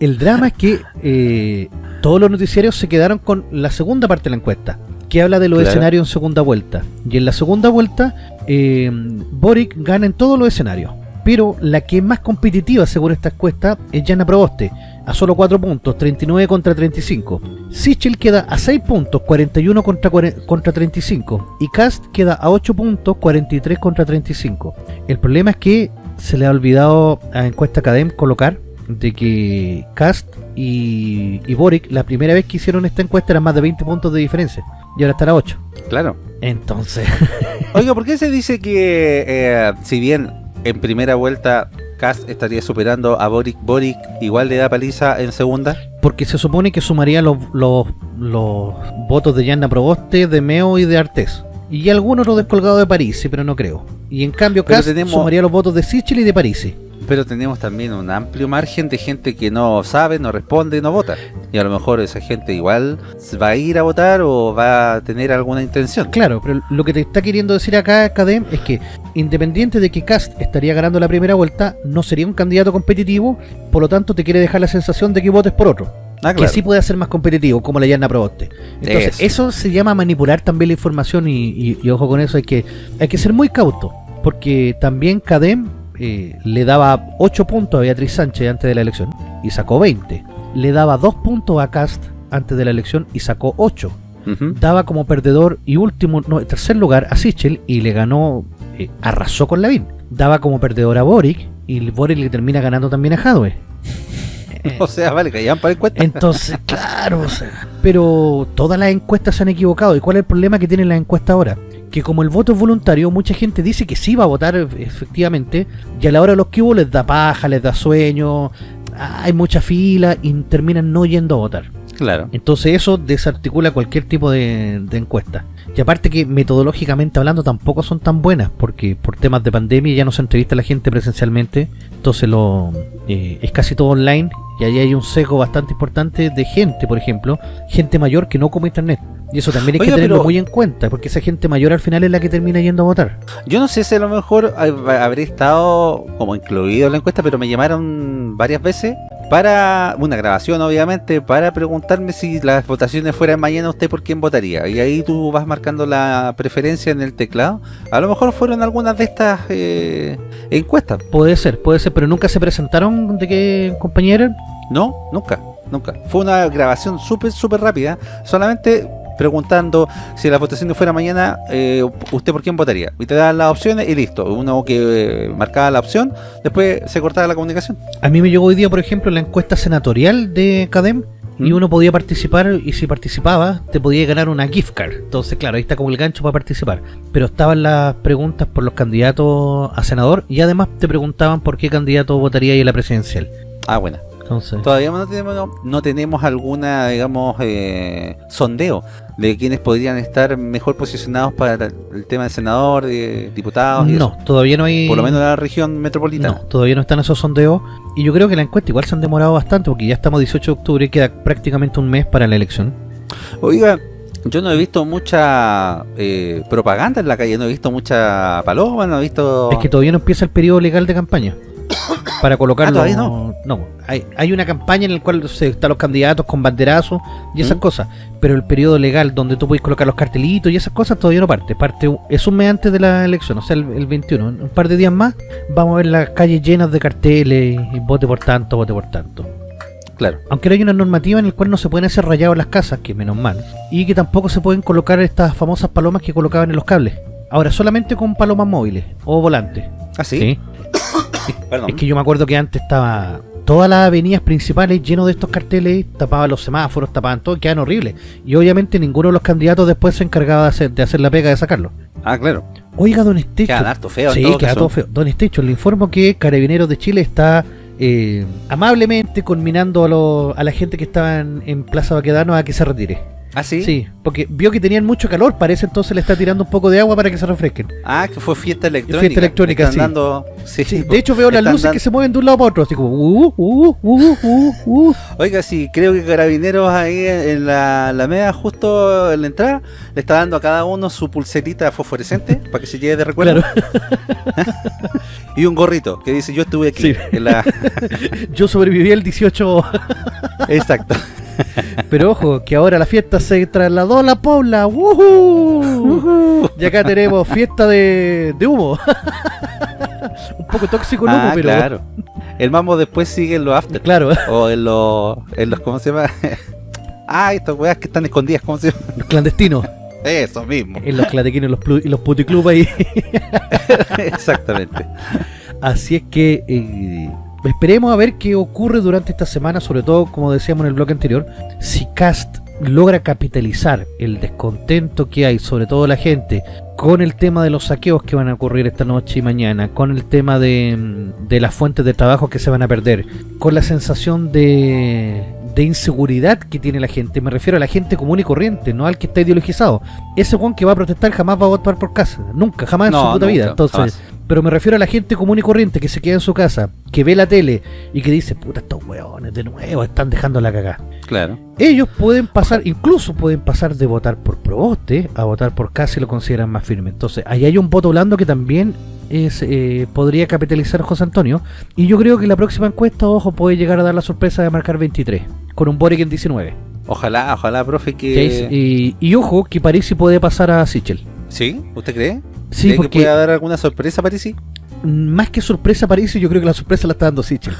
El drama es que eh, todos los noticiarios se quedaron con la segunda parte de la encuesta, que habla de los Claro. escenarios en segunda vuelta. Y en la segunda vuelta, eh, Boric gana en todos los escenarios. Pero la que es más competitiva, según esta encuesta, es Jana Proboste, a solo 4 puntos, 39 contra 35. Sichel queda a 6 puntos, 41 contra, 40 contra 35. Y Cast queda a 8 puntos, 43 contra 35. El problema es que se le ha olvidado a encuesta Academ colocar de que Cast y, y Boric la primera vez que hicieron esta encuesta eran más de 20 puntos de diferencia y ahora están a 8 Claro. entonces *laughs* Oiga, ¿por qué se dice que eh, si bien en primera vuelta Cast estaría superando a Boric, Boric igual le da paliza en segunda? porque se supone que sumaría los, los, los votos de Yanna Proboste, de Meo y de Artés. Y algunos los descolgados de París, pero no creo. Y en cambio Cast tenemos- sumaría los votos de Sichel y de París Pero tenemos también un amplio margen de gente que no sabe, no responde no vota. Y a lo mejor esa gente igual va a ir a votar o va a tener alguna intención. Claro, pero lo que te está queriendo decir acá, Cadem, es que independiente de que Cast estaría ganando la primera vuelta, no sería un candidato competitivo, por lo tanto te quiere dejar la sensación de que votes por otro. Ah, Que sí puede ser más competitivo, como la Yarna Proboste. Entonces, Eso. eso. se llama manipular también la información y, y- y ojo con eso, hay que, hay que ser muy cauto, porque también Cadem eh, le daba 8 puntos a Beatriz Sánchez antes de la elección y sacó 20. Le daba 2 puntos a Cast antes de la elección y sacó 8 Ujú. daba como perdedor y último, no, tercer lugar a Sichel y le ganó, eh, arrasó con Lavín. Daba como perdedor a Boric y Boric le termina ganando también a Hadwe. *laughs* O sea, vale, que ya para encuesta. Entonces, *laughs* claro, o sea, pero todas las encuestas se han equivocado. ¿Y cuál es el problema que tienen las encuestas ahora? Que como el voto es voluntario, mucha gente dice que sí va a votar efectivamente, y a la hora de los que hubo les da paja, les da sueño, hay mucha fila y terminan no yendo a votar. Claro. Entonces eso desarticula cualquier tipo de, de encuesta. Y aparte que metodológicamente hablando tampoco son tan buenas, porque por temas de pandemia ya no se entrevista a la gente presencialmente, entonces lo eh, es casi todo online y ahí hay un sesgo bastante importante de gente, por ejemplo, gente mayor que no come internet. Y eso también hay Oiga, que tenerlo pero- muy en cuenta, porque esa gente mayor al final es la que termina yendo a votar. Yo no sé si a lo mejor hab- habré estado como incluido en la encuesta, pero me llamaron varias veces para una grabación, obviamente, para preguntarme si las votaciones fueran mañana, usted por quién votaría. Y ahí tú vas marcando la preferencia en el teclado. A lo mejor fueron algunas de estas eh, encuestas. Puede ser, puede ser, pero nunca se presentaron de qué compañía eran. No, nunca, nunca. Fue una grabación súper, súper rápida. Solamente preguntando si las votaciones fueran mañana, eh, ¿usted por quién votaría? Y te daban las opciones y listo. Uno que eh, marcaba la opción, después se cortaba la comunicación. A mí me llegó hoy día, por ejemplo, la encuesta senatorial de Cadem y ¿Mm? uno podía participar y si participaba te podía ganar una gift card. Entonces, claro, ahí está como el gancho para participar. Pero estaban las preguntas por los candidatos a senador y además te preguntaban por qué candidato votaría ahí en la presidencial. Ah, Todavía no tenemos, no tenemos alguna, digamos, eh, sondeo de quienes podrían estar mejor posicionados para el tema de senador, de diputados y no, todavía no hay... Por lo menos en la región metropolitana. No, todavía no están esos sondeos. Y yo creo que la encuesta igual se han demorado bastante porque ya estamos 18 de octubre y queda prácticamente un mes para la elección. Oiga, yo no he visto mucha eh, propaganda en la calle, no he visto mucha paloma, no he visto... Es que todavía no empieza el periodo legal de campaña. *coughs* Para colocarlo. Ah, ¿todavía no? hay, hay una campaña en la cual se, están los candidatos con banderazos y esas ¿Mm? cosas. Pero el periodo legal donde tú puedes colocar los cartelitos y esas cosas todavía no parte. Parte es un mes antes de la elección, o sea, el, el 21. En un par de días más vamos a ver las calles llenas de carteles y vote por tanto, vote por tanto. Claro. Aunque hay una normativa en la cual no se pueden hacer rayados las casas, que menos mal. Y que tampoco se pueden colocar estas famosas palomas que colocaban en los cables. Ahora, solamente con palomas móviles o volantes. ¿Ah, sí? *coughs* Perdón. Es que yo me acuerdo que antes estaba todas las avenidas principales llenos de estos carteles, tapaban los semáforos, tapaban todo, quedan horribles. Y obviamente ninguno de los candidatos después se encargaba de hacer, de hacer la pega de sacarlo. Ah, claro. Oiga, don Estecho. Quedan harto feo Sí, todo queda todo feo. Don Estecho, le informo que Carabineros de Chile está eh, amablemente conminando a, lo- a la gente que estaba en, en Plaza Baquedano a que se retire. ¿Ah, sí? Sí, porque vio que tenían mucho calor, parece entonces le está tirando un poco de agua para que se refresquen. Ah, que fue fiesta electrónica. Fiesta electrónica, Están sí. dando- sí, Sí, pues, de hecho veo las luces que se mueven de un lado para otro, así como uh, uh, uh, uh, uh. Oiga, sí, creo que Carabineros ahí en la Alameda, justo en la entrada, le está dando a cada uno su pulserita fosforescente *laughs* para que se lleve de recuerdo. *laughs* y un gorrito que dice yo estuve aquí. Sí. en la- *laughs* Yo sobreviví el 18, Exacto. pero ojo, que ahora la fiesta se trasladó a la Pobla. ¡Woohoo! Y acá tenemos fiesta de, de humo. Un poco tóxico el humo, Ah, pero claro. El mambo después sigue en los after. claro, O en los, en los, ¿cómo se llama? *laughs* ah, estas weas que están escondidas, ¿cómo se llama? los clandestinos, Eso mismo. en los clatequinos y los, y los puticlubs ahí. *laughs* Exactamente. Así es que eh, esperemos a ver qué ocurre durante esta semana, sobre todo, como decíamos en el bloque anterior, si Cast logra capitalizar el descontento que hay, sobre todo la gente, con el tema de los saqueos que van a ocurrir esta noche y mañana, con el tema de, mm, de las fuentes de trabajo que se van a perder, con la sensación de, de inseguridad que tiene la gente, me refiero a la gente común y corriente, no al que está ideologizado. Ese Juan que va a protestar jamás va a votar por casa, nunca, jamás en su puta nunca, vida. Entonces, jamás. Pero me refiero a la gente común y corriente que se queda en su casa, que ve la tele y que dice, puta, estos hueones de nuevo están dejando la cagada. Claro. Ellos pueden pasar, incluso pueden pasar de votar por Proboste a votar por Casi lo consideran más firme. Entonces, ahí hay un voto blando que también es, eh, podría capitalizar José Antonio. Y yo creo que la próxima encuesta, ojo, puede llegar a dar la sorpresa de marcar 23, con un Boric en 19. Ojalá, ojalá, profe, Que y, y ojo, que Parisi puede pasar a Sichel. ¿Sí? ¿Usted cree? Sí, ¿Cree porque que pueda dar alguna sorpresa, Parisi? más que sorpresa Parisi, yo creo que la sorpresa la está dando Sichel.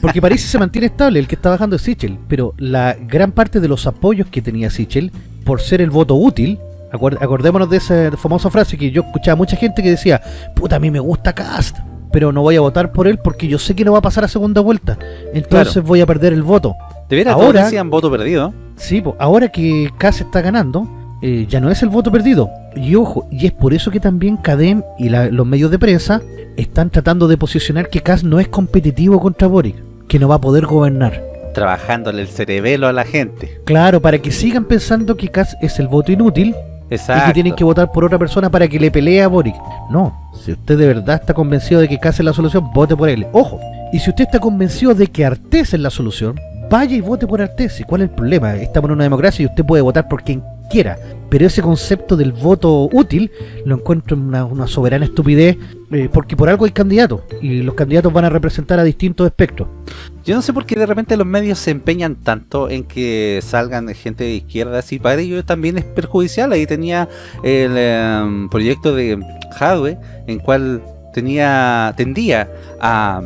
Porque Parisi se mantiene estable, el que está bajando es Sichel. Pero la gran parte de los apoyos que tenía Sichel, por ser el voto útil, acordémonos de esa famosa frase que yo escuchaba mucha gente que decía, puta, a mí me gusta Cast, pero no voy a votar por él porque yo sé que no va a pasar a segunda vuelta. Entonces Claro. voy a perder el voto. De veras, Ahora- decían voto perdido. Sí, po, ahora que Cas está ganando, eh, ya no es el voto perdido. Y ojo, y es por eso que también Cadem y la- los medios de prensa están tratando de posicionar que Cas no es competitivo contra Boric, que no va a poder gobernar. Trabajándole el cerebelo a la gente. Claro, para que sigan pensando que Cas es el voto inútil Exacto. y que tienen que votar por otra persona para que le pelee a Boric. No, si usted de verdad está convencido de que Cas es la solución, vote por él. Ojo, y si usted está convencido de que Artés es la solución, vaya y vote por Artés. ¿Y cuál es el problema? Estamos en una democracia y usted puede votar por quien quiera. Pero ese concepto del voto útil lo encuentro en una, una soberana estupidez, eh, porque por algo hay candidatos, y los candidatos van a representar a distintos espectros. Yo no sé por qué de repente los medios se empeñan tanto en que salgan gente de izquierda así. Para ellos también es perjudicial. Ahí tenía el em, proyecto de Hadwe, en cual tenía tendía a,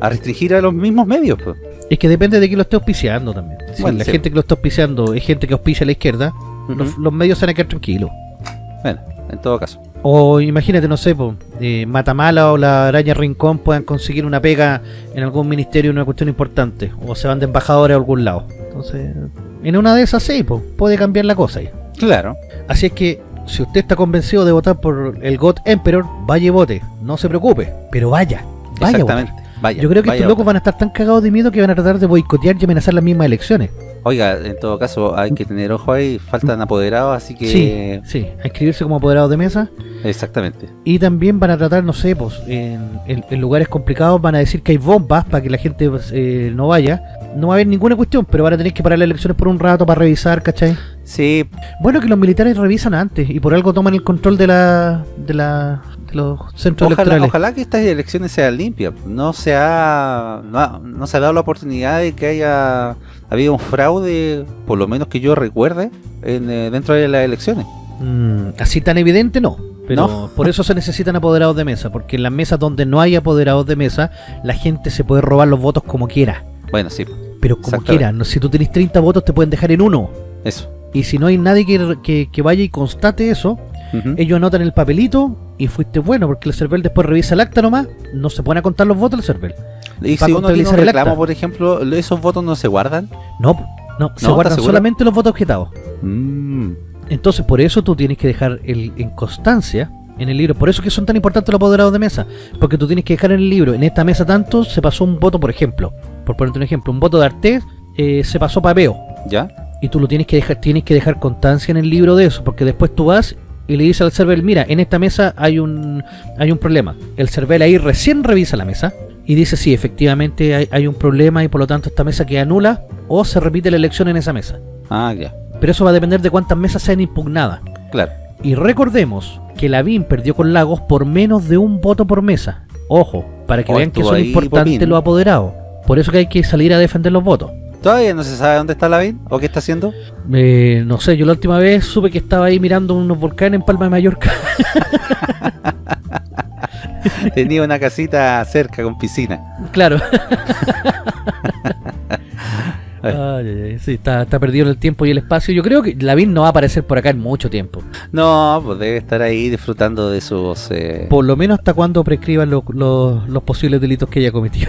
a restringir a los mismos medios. pues. Es que depende de quién lo esté auspiciando también. Si Bueno, la sí. gente que lo está auspiciando es gente que auspicia a la izquierda, los, medios se van a quedar tranquilos. Bueno, en todo caso. O imagínate, no sé, po, eh, Matamala o la Araña Rincón puedan conseguir una pega en algún ministerio, una cuestión importante. O se van de embajadores a algún lado. Entonces, en una de esas sí, po, puede cambiar la cosa ahí. Claro. Así es que, si usted está convencido de votar por el God Emperor, vaya y vote. No se preocupe, pero vaya. Vaya a votar. Exactamente. Vaya, Yo creo que estos locos van a estar tan cagados de miedo que van a tratar de boicotear y amenazar las mismas elecciones. Oiga, en todo caso, hay que tener ojo ahí, faltan apoderados, así que... Sí, sí, a inscribirse como apoderados de mesa. Exactamente. Y también van a tratar, no sé, pues en, en- en lugares complicados van a decir que hay bombas para que la gente pues, eh, no vaya. No va a haber ninguna cuestión, pero van a tener que parar las elecciones por un rato para revisar, ¿cachai? Sí, Bueno, que los militares revisan antes y por algo toman el control de la de, la, de los centros ojalá, electorales. ojalá que estas elecciones sean limpias. No se ha, no, ha- no se ha dado la oportunidad de que haya habido un fraude, por lo menos que yo recuerde, en, eh, dentro de las elecciones. Mm, así tan evidente no. Pero No. por eso se necesitan apoderados de mesa, porque en las mesas donde no hay apoderados de mesa, la gente se puede robar los votos como quiera. Bueno, sí, Pero como quiera, si tú tenés 30 votos te pueden dejar en uno. eso. Y si no hay nadie que, que- que vaya y constate eso, ellos anotan el papelito y fuiste bueno, porque el CERVEL después revisa el acta nomás, no se pone a contar los votos el CERVEL. Y si uno tiene un reclamo, por ejemplo, ¿esos votos no se guardan? No, no, se guardan solamente los votos objetados. Mm, Entonces, por eso tú tienes que dejar el, en constancia en el libro. Por eso que son tan importantes los apoderados de mesa. Porque tú tienes que dejar en el libro, en esta mesa tanto se pasó un voto, por ejemplo. Por ponerte un ejemplo, un voto de Artés eh, se pasó para Veo. ¿Ya? Y tú lo tienes que dejar, tienes que dejar constancia en el libro de eso. Porque después tú vas y le dices al server, mira, en esta mesa hay un, hay un problema. El server ahí recién revisa la mesa y dice, sí, efectivamente hay, hay un problema y por lo tanto esta mesa queda nula o se repite la elección en esa mesa. Ah, ya. Pero eso va a depender de cuántas mesas sean impugnadas. Claro. Y recordemos que Lavín perdió con Lagos por menos de un voto por mesa. Ojo, para que Oh, vean que son importantes los apoderados. Por eso que hay que salir a defender los votos. ¿Todavía no se sabe dónde está Lavín o qué está haciendo? Eh, no sé, yo la última vez supe que estaba ahí mirando unos volcanes en Palma de Mallorca. *laughs* *laughs* Tenía una casita cerca con piscina. claro. *laughs* Ay, sí, está, está perdido el tiempo y el espacio. Yo creo que Lavín no va a aparecer por acá en mucho tiempo. No, pues debe estar ahí disfrutando de sus... eh, Por lo menos hasta cuando prescriban lo- lo- los posibles delitos que ella cometió.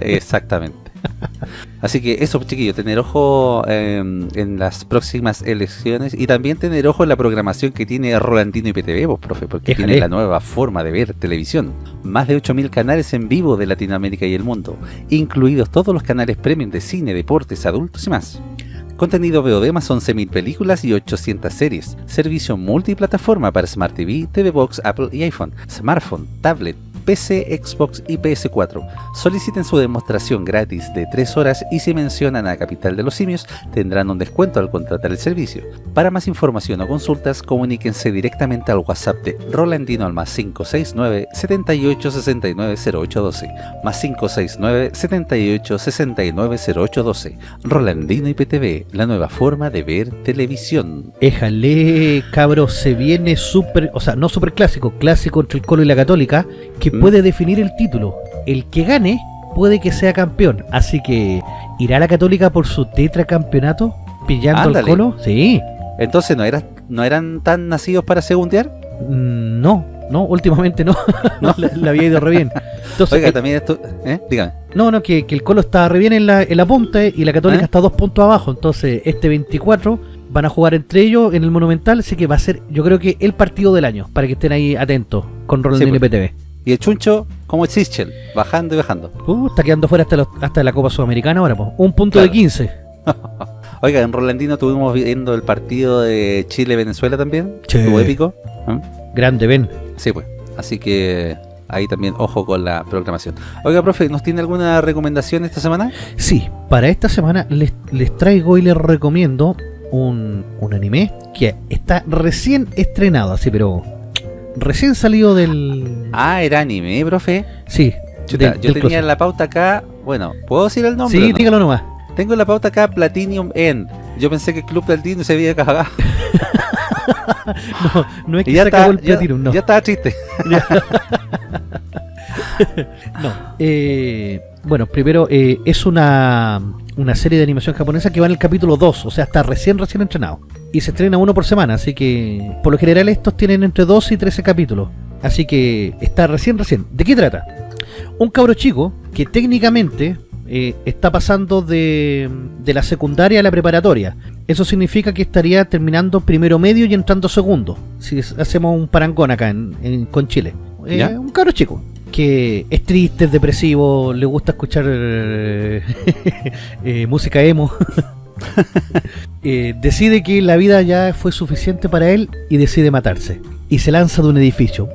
Exactamente. *laughs* Así que eso, chiquillos, tener ojo eh, en las próximas elecciones y también tener ojo en la programación que tiene Rolandino y PTV, pues, profe, porque Éjale. tiene la nueva forma de ver televisión. Más de 8.000 canales en vivo de Latinoamérica y el mundo, incluidos todos los canales premium de cine, deportes, adultos y más. Contenido VOD más 11.000 películas y 800 series. Servicio multiplataforma para Smart TV, TV Box, Apple y iPhone, smartphone, tablet, PC, Xbox y PS4. Soliciten su demostración gratis de 3 horas y si mencionan a Capital de los Simios tendrán un descuento al contratar el servicio. Para más información o consultas comuníquense directamente al WhatsApp de Rolandino al más 569 78 69 0812 más 569 78 69 0812 Rolandino IPTV, la nueva forma de ver televisión. Éjale, cabros, se viene súper, o sea, no súper clásico, clásico entre el Colo y la Católica, que Mm. puede definir el título. El que gane puede que sea campeón. Así que, ¿irá la Católica por su tetracampeonato? ¿Pillando al Ándale. Colo? Sí. Entonces, ¿no, era, ¿no eran tan nacidos para segundear? Mm, No, no, últimamente no. *laughs* no le había ido re bien. Entonces, Oiga, también esto... ¿eh? Dígame. no, no, que, que el Colo está re bien en la, en la punta eh, y la Católica ¿Eh? está dos puntos abajo. Entonces, este 24 van a jugar entre ellos en el Monumental. Así que va a ser, yo creo que el partido del año, para que estén ahí atentos con Rolandino Sí, pues. PTV. Y el chuncho, como el Sichel, bajando y bajando. Uh, está quedando fuera hasta, los- hasta la Copa Sudamericana ahora, po. Un punto Claro. de 15. *laughs* Oiga, en Rolandino estuvimos viendo el partido de Chile-Venezuela también. Sí. Estuvo épico. ¿eh? Grande, ven. Sí, pues. Así que ahí también ojo con la programación. Oiga, profe, ¿nos tiene alguna recomendación esta semana? Sí, para esta semana les, les traigo y les recomiendo un, un anime que está recién estrenado, así, pero recién salido del... Ah, era anime, profe. Sí, Chuta, del- yo del tenía closet. la pauta acá. Bueno, ¿puedo decir el nombre? Sí, no? dígalo nomás. Tengo la pauta acá Platinum End. Yo pensé que el Club Platino se había cagado. *laughs* No, no es que ya se está, acabó el ya, Platinum, no. ya estaba triste. *laughs* No. Eh, bueno, primero eh, es una, una serie de animación japonesa que va en el capítulo 2, o sea, está recién, recién entrenado. Y se estrena uno por semana, así que por lo general estos tienen entre 12 y 13 capítulos. Así que está recién, recién. ¿De qué trata? Un cabro chico que técnicamente eh, está pasando de, de la secundaria a la preparatoria. Eso significa que estaría terminando primero medio y entrando segundo. Si hacemos un parangón acá en, en- con Chile. Eh, un cabro chico que es triste, es depresivo, le gusta escuchar eh, *laughs* eh, música emo. *laughs* Eh, decide que la vida ya fue suficiente para él y decide matarse. Y se lanza de un edificio.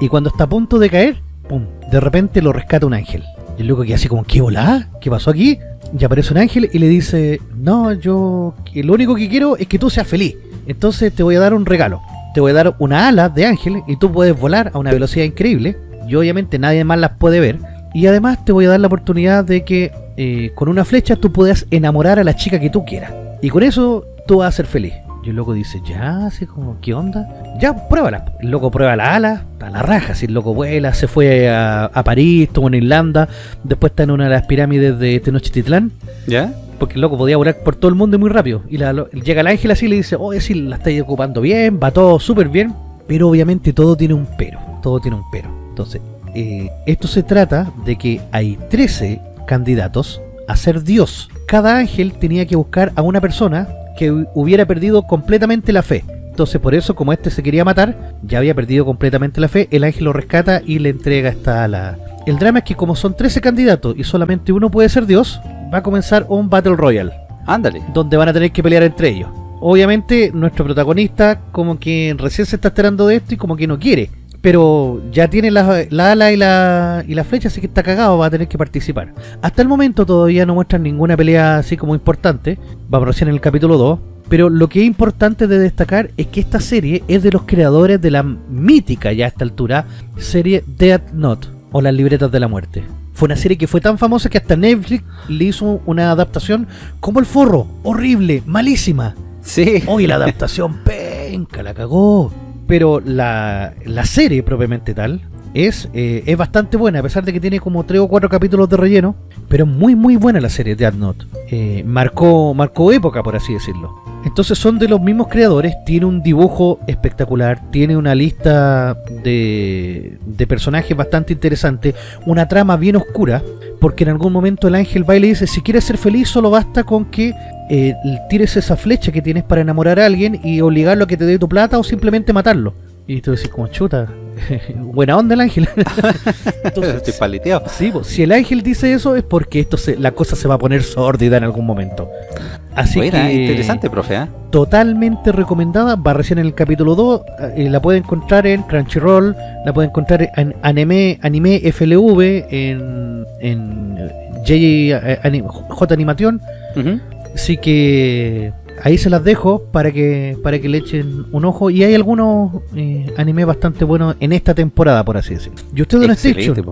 Y cuando está a punto de caer, ¡pum! de repente lo rescata un ángel. Y el loco que así como, ¿qué volá? ¿Qué pasó aquí? Y aparece un ángel y le dice, no, yo lo único que quiero es que tú seas feliz. Entonces te voy a dar un regalo. Te voy a dar una ala de ángel y tú puedes volar a una velocidad increíble. Y obviamente nadie más las puede ver. Y además te voy a dar la oportunidad de que eh, con una flecha tú puedas enamorar a la chica que tú quieras. Y con eso tú vas a ser feliz. Y el loco dice, ya, así como, ¿qué onda? Ya, pruébala. El loco prueba la ala, a la raja, si el loco vuela, se fue a, París, estuvo en Irlanda, después está en una de las pirámides de Tenochtitlán. ¿Ya? Porque el loco podía volar por todo el mundo muy rápido. Y llega el ángel así y le dice, oh, sí, la estáis ocupando bien, va todo súper bien. Pero obviamente todo tiene un pero, todo tiene un pero. Entonces, eh, esto se trata de que hay 13 candidatos a ser Dios. Cada ángel tenía que buscar a una persona que hubiera perdido completamente la fe. Entonces por eso, como este se quería matar, ya había perdido completamente la fe, el ángel lo rescata y le entrega esta ala. El drama es que como son 13 candidatos y solamente uno puede ser Dios, va a comenzar un Battle Royale. Ándale. Donde van a tener que pelear entre ellos. Obviamente nuestro protagonista como que recién se está enterando de esto y como que no quiere pero ya tiene la, ala y la, y la flecha, así que está cagado, va a tener que participar. Hasta el momento todavía no muestran ninguna pelea así como importante, vamos recién en el capítulo 2, pero lo que es importante de destacar es que esta serie es de los creadores de la mítica ya a esta altura serie Death Note, o las libretas de la muerte. Fue una serie que fue tan famosa que hasta Netflix le hizo una adaptación como el forro, horrible, malísima. Sí. Hoy la adaptación *laughs* penca, la cagó pero la, serie propiamente tal es, eh, es bastante buena, a pesar de que tiene como 3 o 4 capítulos de relleno, pero muy muy buena la serie de Note. Eh, marcó, marcó época, por así decirlo. Entonces son de los mismos creadores, tiene un dibujo espectacular, tiene una lista de, de personajes bastante interesante, una trama bien oscura, porque en algún momento el ángel va y le dice, si quieres ser feliz solo basta con que eh, tires esa flecha que tienes para enamorar a alguien y obligarlo a que te dé tu plata o simplemente matarlo. Y tú decís como chuta, *laughs* buena onda el ángel. *laughs* Entonces, Estoy paleteado. Sí, si el ángel dice eso es porque esto se, la cosa se va a poner sórdida en algún momento. Así que interesante, profe. ¿eh? Totalmente recomendada, va recién en el capítulo 2, eh, la puede encontrar en Crunchyroll, la puede encontrar en Anime, anime FLV, en, en J, eh, J Animation. Así que ahí se las dejo para que para que le echen un ojo. Y hay algunos eh, animes bastante buenos en esta temporada por así decirlo. Y usted Don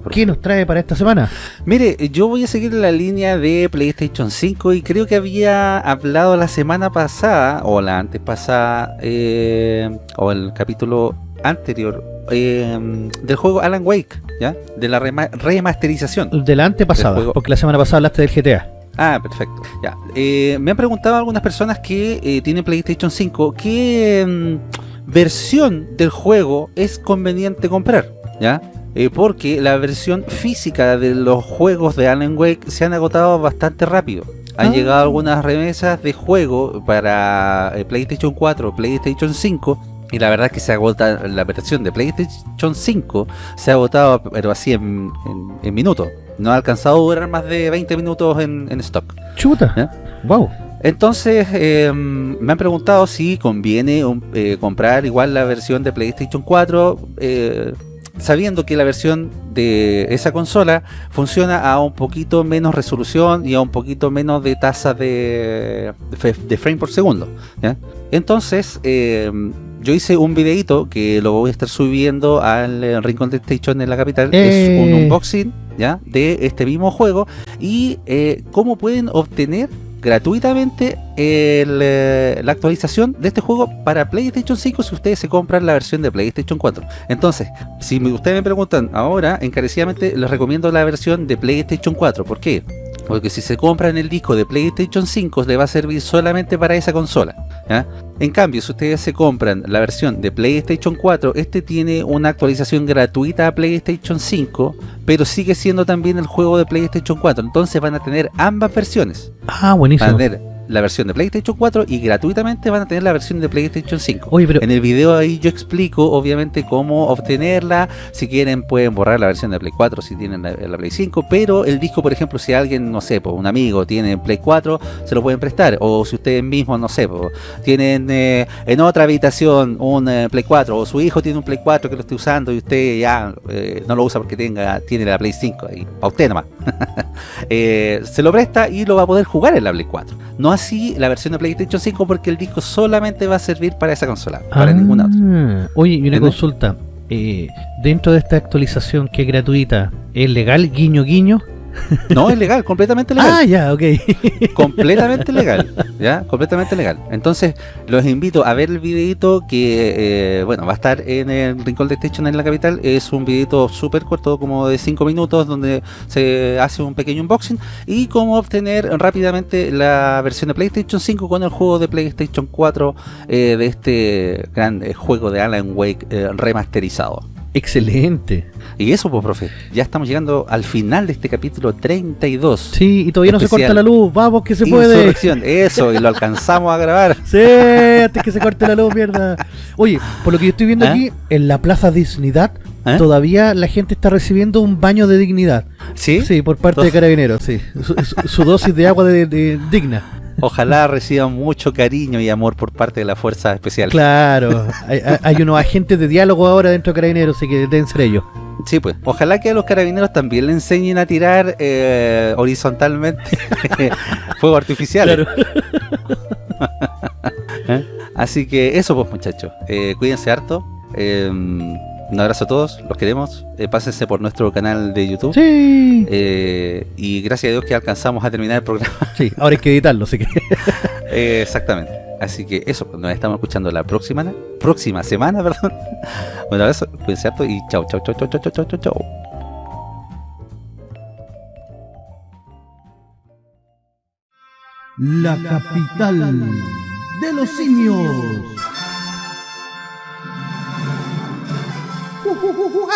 pues, ¿qué nos trae para esta semana? mire yo voy a seguir la línea de PlayStation 5 y creo que había hablado la semana pasada o la antes pasada eh, o el capítulo anterior eh, del juego Alan Wake ya de la remasterización. De la antepasada porque la semana pasada hablaste del GTA Ah, perfecto. Ya. Eh, me han preguntado algunas personas que eh, tienen PlayStation 5 qué mm, versión del juego es conveniente comprar, ¿ya? Eh, porque la versión física de los juegos de Alan Wake se han agotado bastante rápido. Han ah. llegado algunas remesas de juego para PlayStation 4, PlayStation 5 y la verdad es que se agota la versión de PlayStation 5 se ha agotado pero así en, en minutos no ha alcanzado a durar más de 20 minutos en, stock. Chuta. Wow. Entonces, em, me han preguntado si conviene eh, comprar igual la versión de PlayStation 4, eh, sabiendo que la versión de esa consola funciona a un poquito menos resolución y a un poquito menos de tasa de, de frame por segundo. Entonces, em, yo hice un videito que lo voy a estar subiendo al Rincón de Station en la capital. Es un eh. unboxing de este mismo juego y eh, cómo pueden obtener gratuitamente eh, la actualización de este juego para PlayStation 5 si ustedes se compran la versión de PlayStation 4. Entonces, si ustedes me preguntan ahora, encarecidamente les recomiendo la versión de PlayStation 4. ¿Por qué? Porque si se compran el disco de PlayStation 5 le va a servir solamente para esa consola. En cambio, si ustedes se compran la versión de PlayStation 4, este tiene una actualización gratuita a PlayStation 5, pero sigue siendo también el juego de PlayStation 4. Entonces van a tener ambas versiones. Ah, buenísimo. Van a tener la versión de PlayStation 4 y gratuitamente van a tener la versión de PlayStation 5. Oye, pero En el video ahí yo explico obviamente cómo obtenerla, si quieren pueden borrar la versión de Play 4 si tienen la, la Play 5, pero el disco por ejemplo si alguien, no sé, pues, un amigo tiene Play 4, se lo pueden prestar, o si ustedes mismos, no sé, pues, tienen eh, en otra habitación un eh, Play 4, o su hijo tiene un Play 4 que lo esté usando y usted ya eh, no lo usa porque tenga tiene la Play 5, ahí, para usted nomás. *laughs* Se lo presta y lo va a poder jugar en la Play 4. No así la versión de PlayStation 5 porque el disco solamente va a servir para esa consola, para Ah, ninguna otra. Oye, y una ¿Entiendes? consulta. Eh, dentro de esta actualización que es gratuita, ¿es legal guiño guiño? *laughs* No, es legal, completamente legal. Ah, ya, ok. *laughs* completamente legal, ¿ya? Completamente legal. Entonces, los invito a ver el videito que, eh, bueno, va a estar en el Rincón de Station en la capital. Es un videito súper corto, como de 5 minutos, donde se hace un pequeño unboxing y cómo obtener rápidamente la versión de PlayStation 5 con el juego de PlayStation 4 eh, de este gran eh, juego de Alan Wake eh, remasterizado. Excelente. Y eso, pues, profe, ya estamos llegando al final de este capítulo 32. Sí, y todavía no se corta la luz. Vamos, que se puede. Eso, y lo alcanzamos a grabar. *laughs* Sí, antes que se corte la luz, mierda. Oye, por lo que yo estoy viendo ¿Ah? aquí, en la Plaza Dignidad, ¿Eh? todavía la gente está recibiendo un baño de dignidad. ¿Sí? Sí, por parte de carabineros, sí. Su, su- su dosis de agua de, de- digna. Ojalá reciban mucho cariño y amor por parte de la Fuerza Especial. Claro, hay, unos agentes de diálogo ahora dentro de carabineros, así que deben ser ellos. Sí, pues. Ojalá que a los carabineros también le enseñen a tirar eh, horizontalmente *laughs* fuego artificial. *laughs* ¿Eh? Así que eso, pues, muchachos. Eh, cuídense harto. Eh, un abrazo a todos, los queremos. Eh, pásense por nuestro canal de YouTube. Sí. Eh, y gracias a Dios que alcanzamos a terminar el programa. *laughs* Sí, ahora hay que editarlo, así que. *laughs* Eh, exactamente. Así que eso, pues, nos estamos escuchando la próxima, próxima semana, *laughs* perdón. Un abrazo, cuídense harto y chao, chao, chao, chao, chao, chao, chao, chao. La capital de los simios. 우와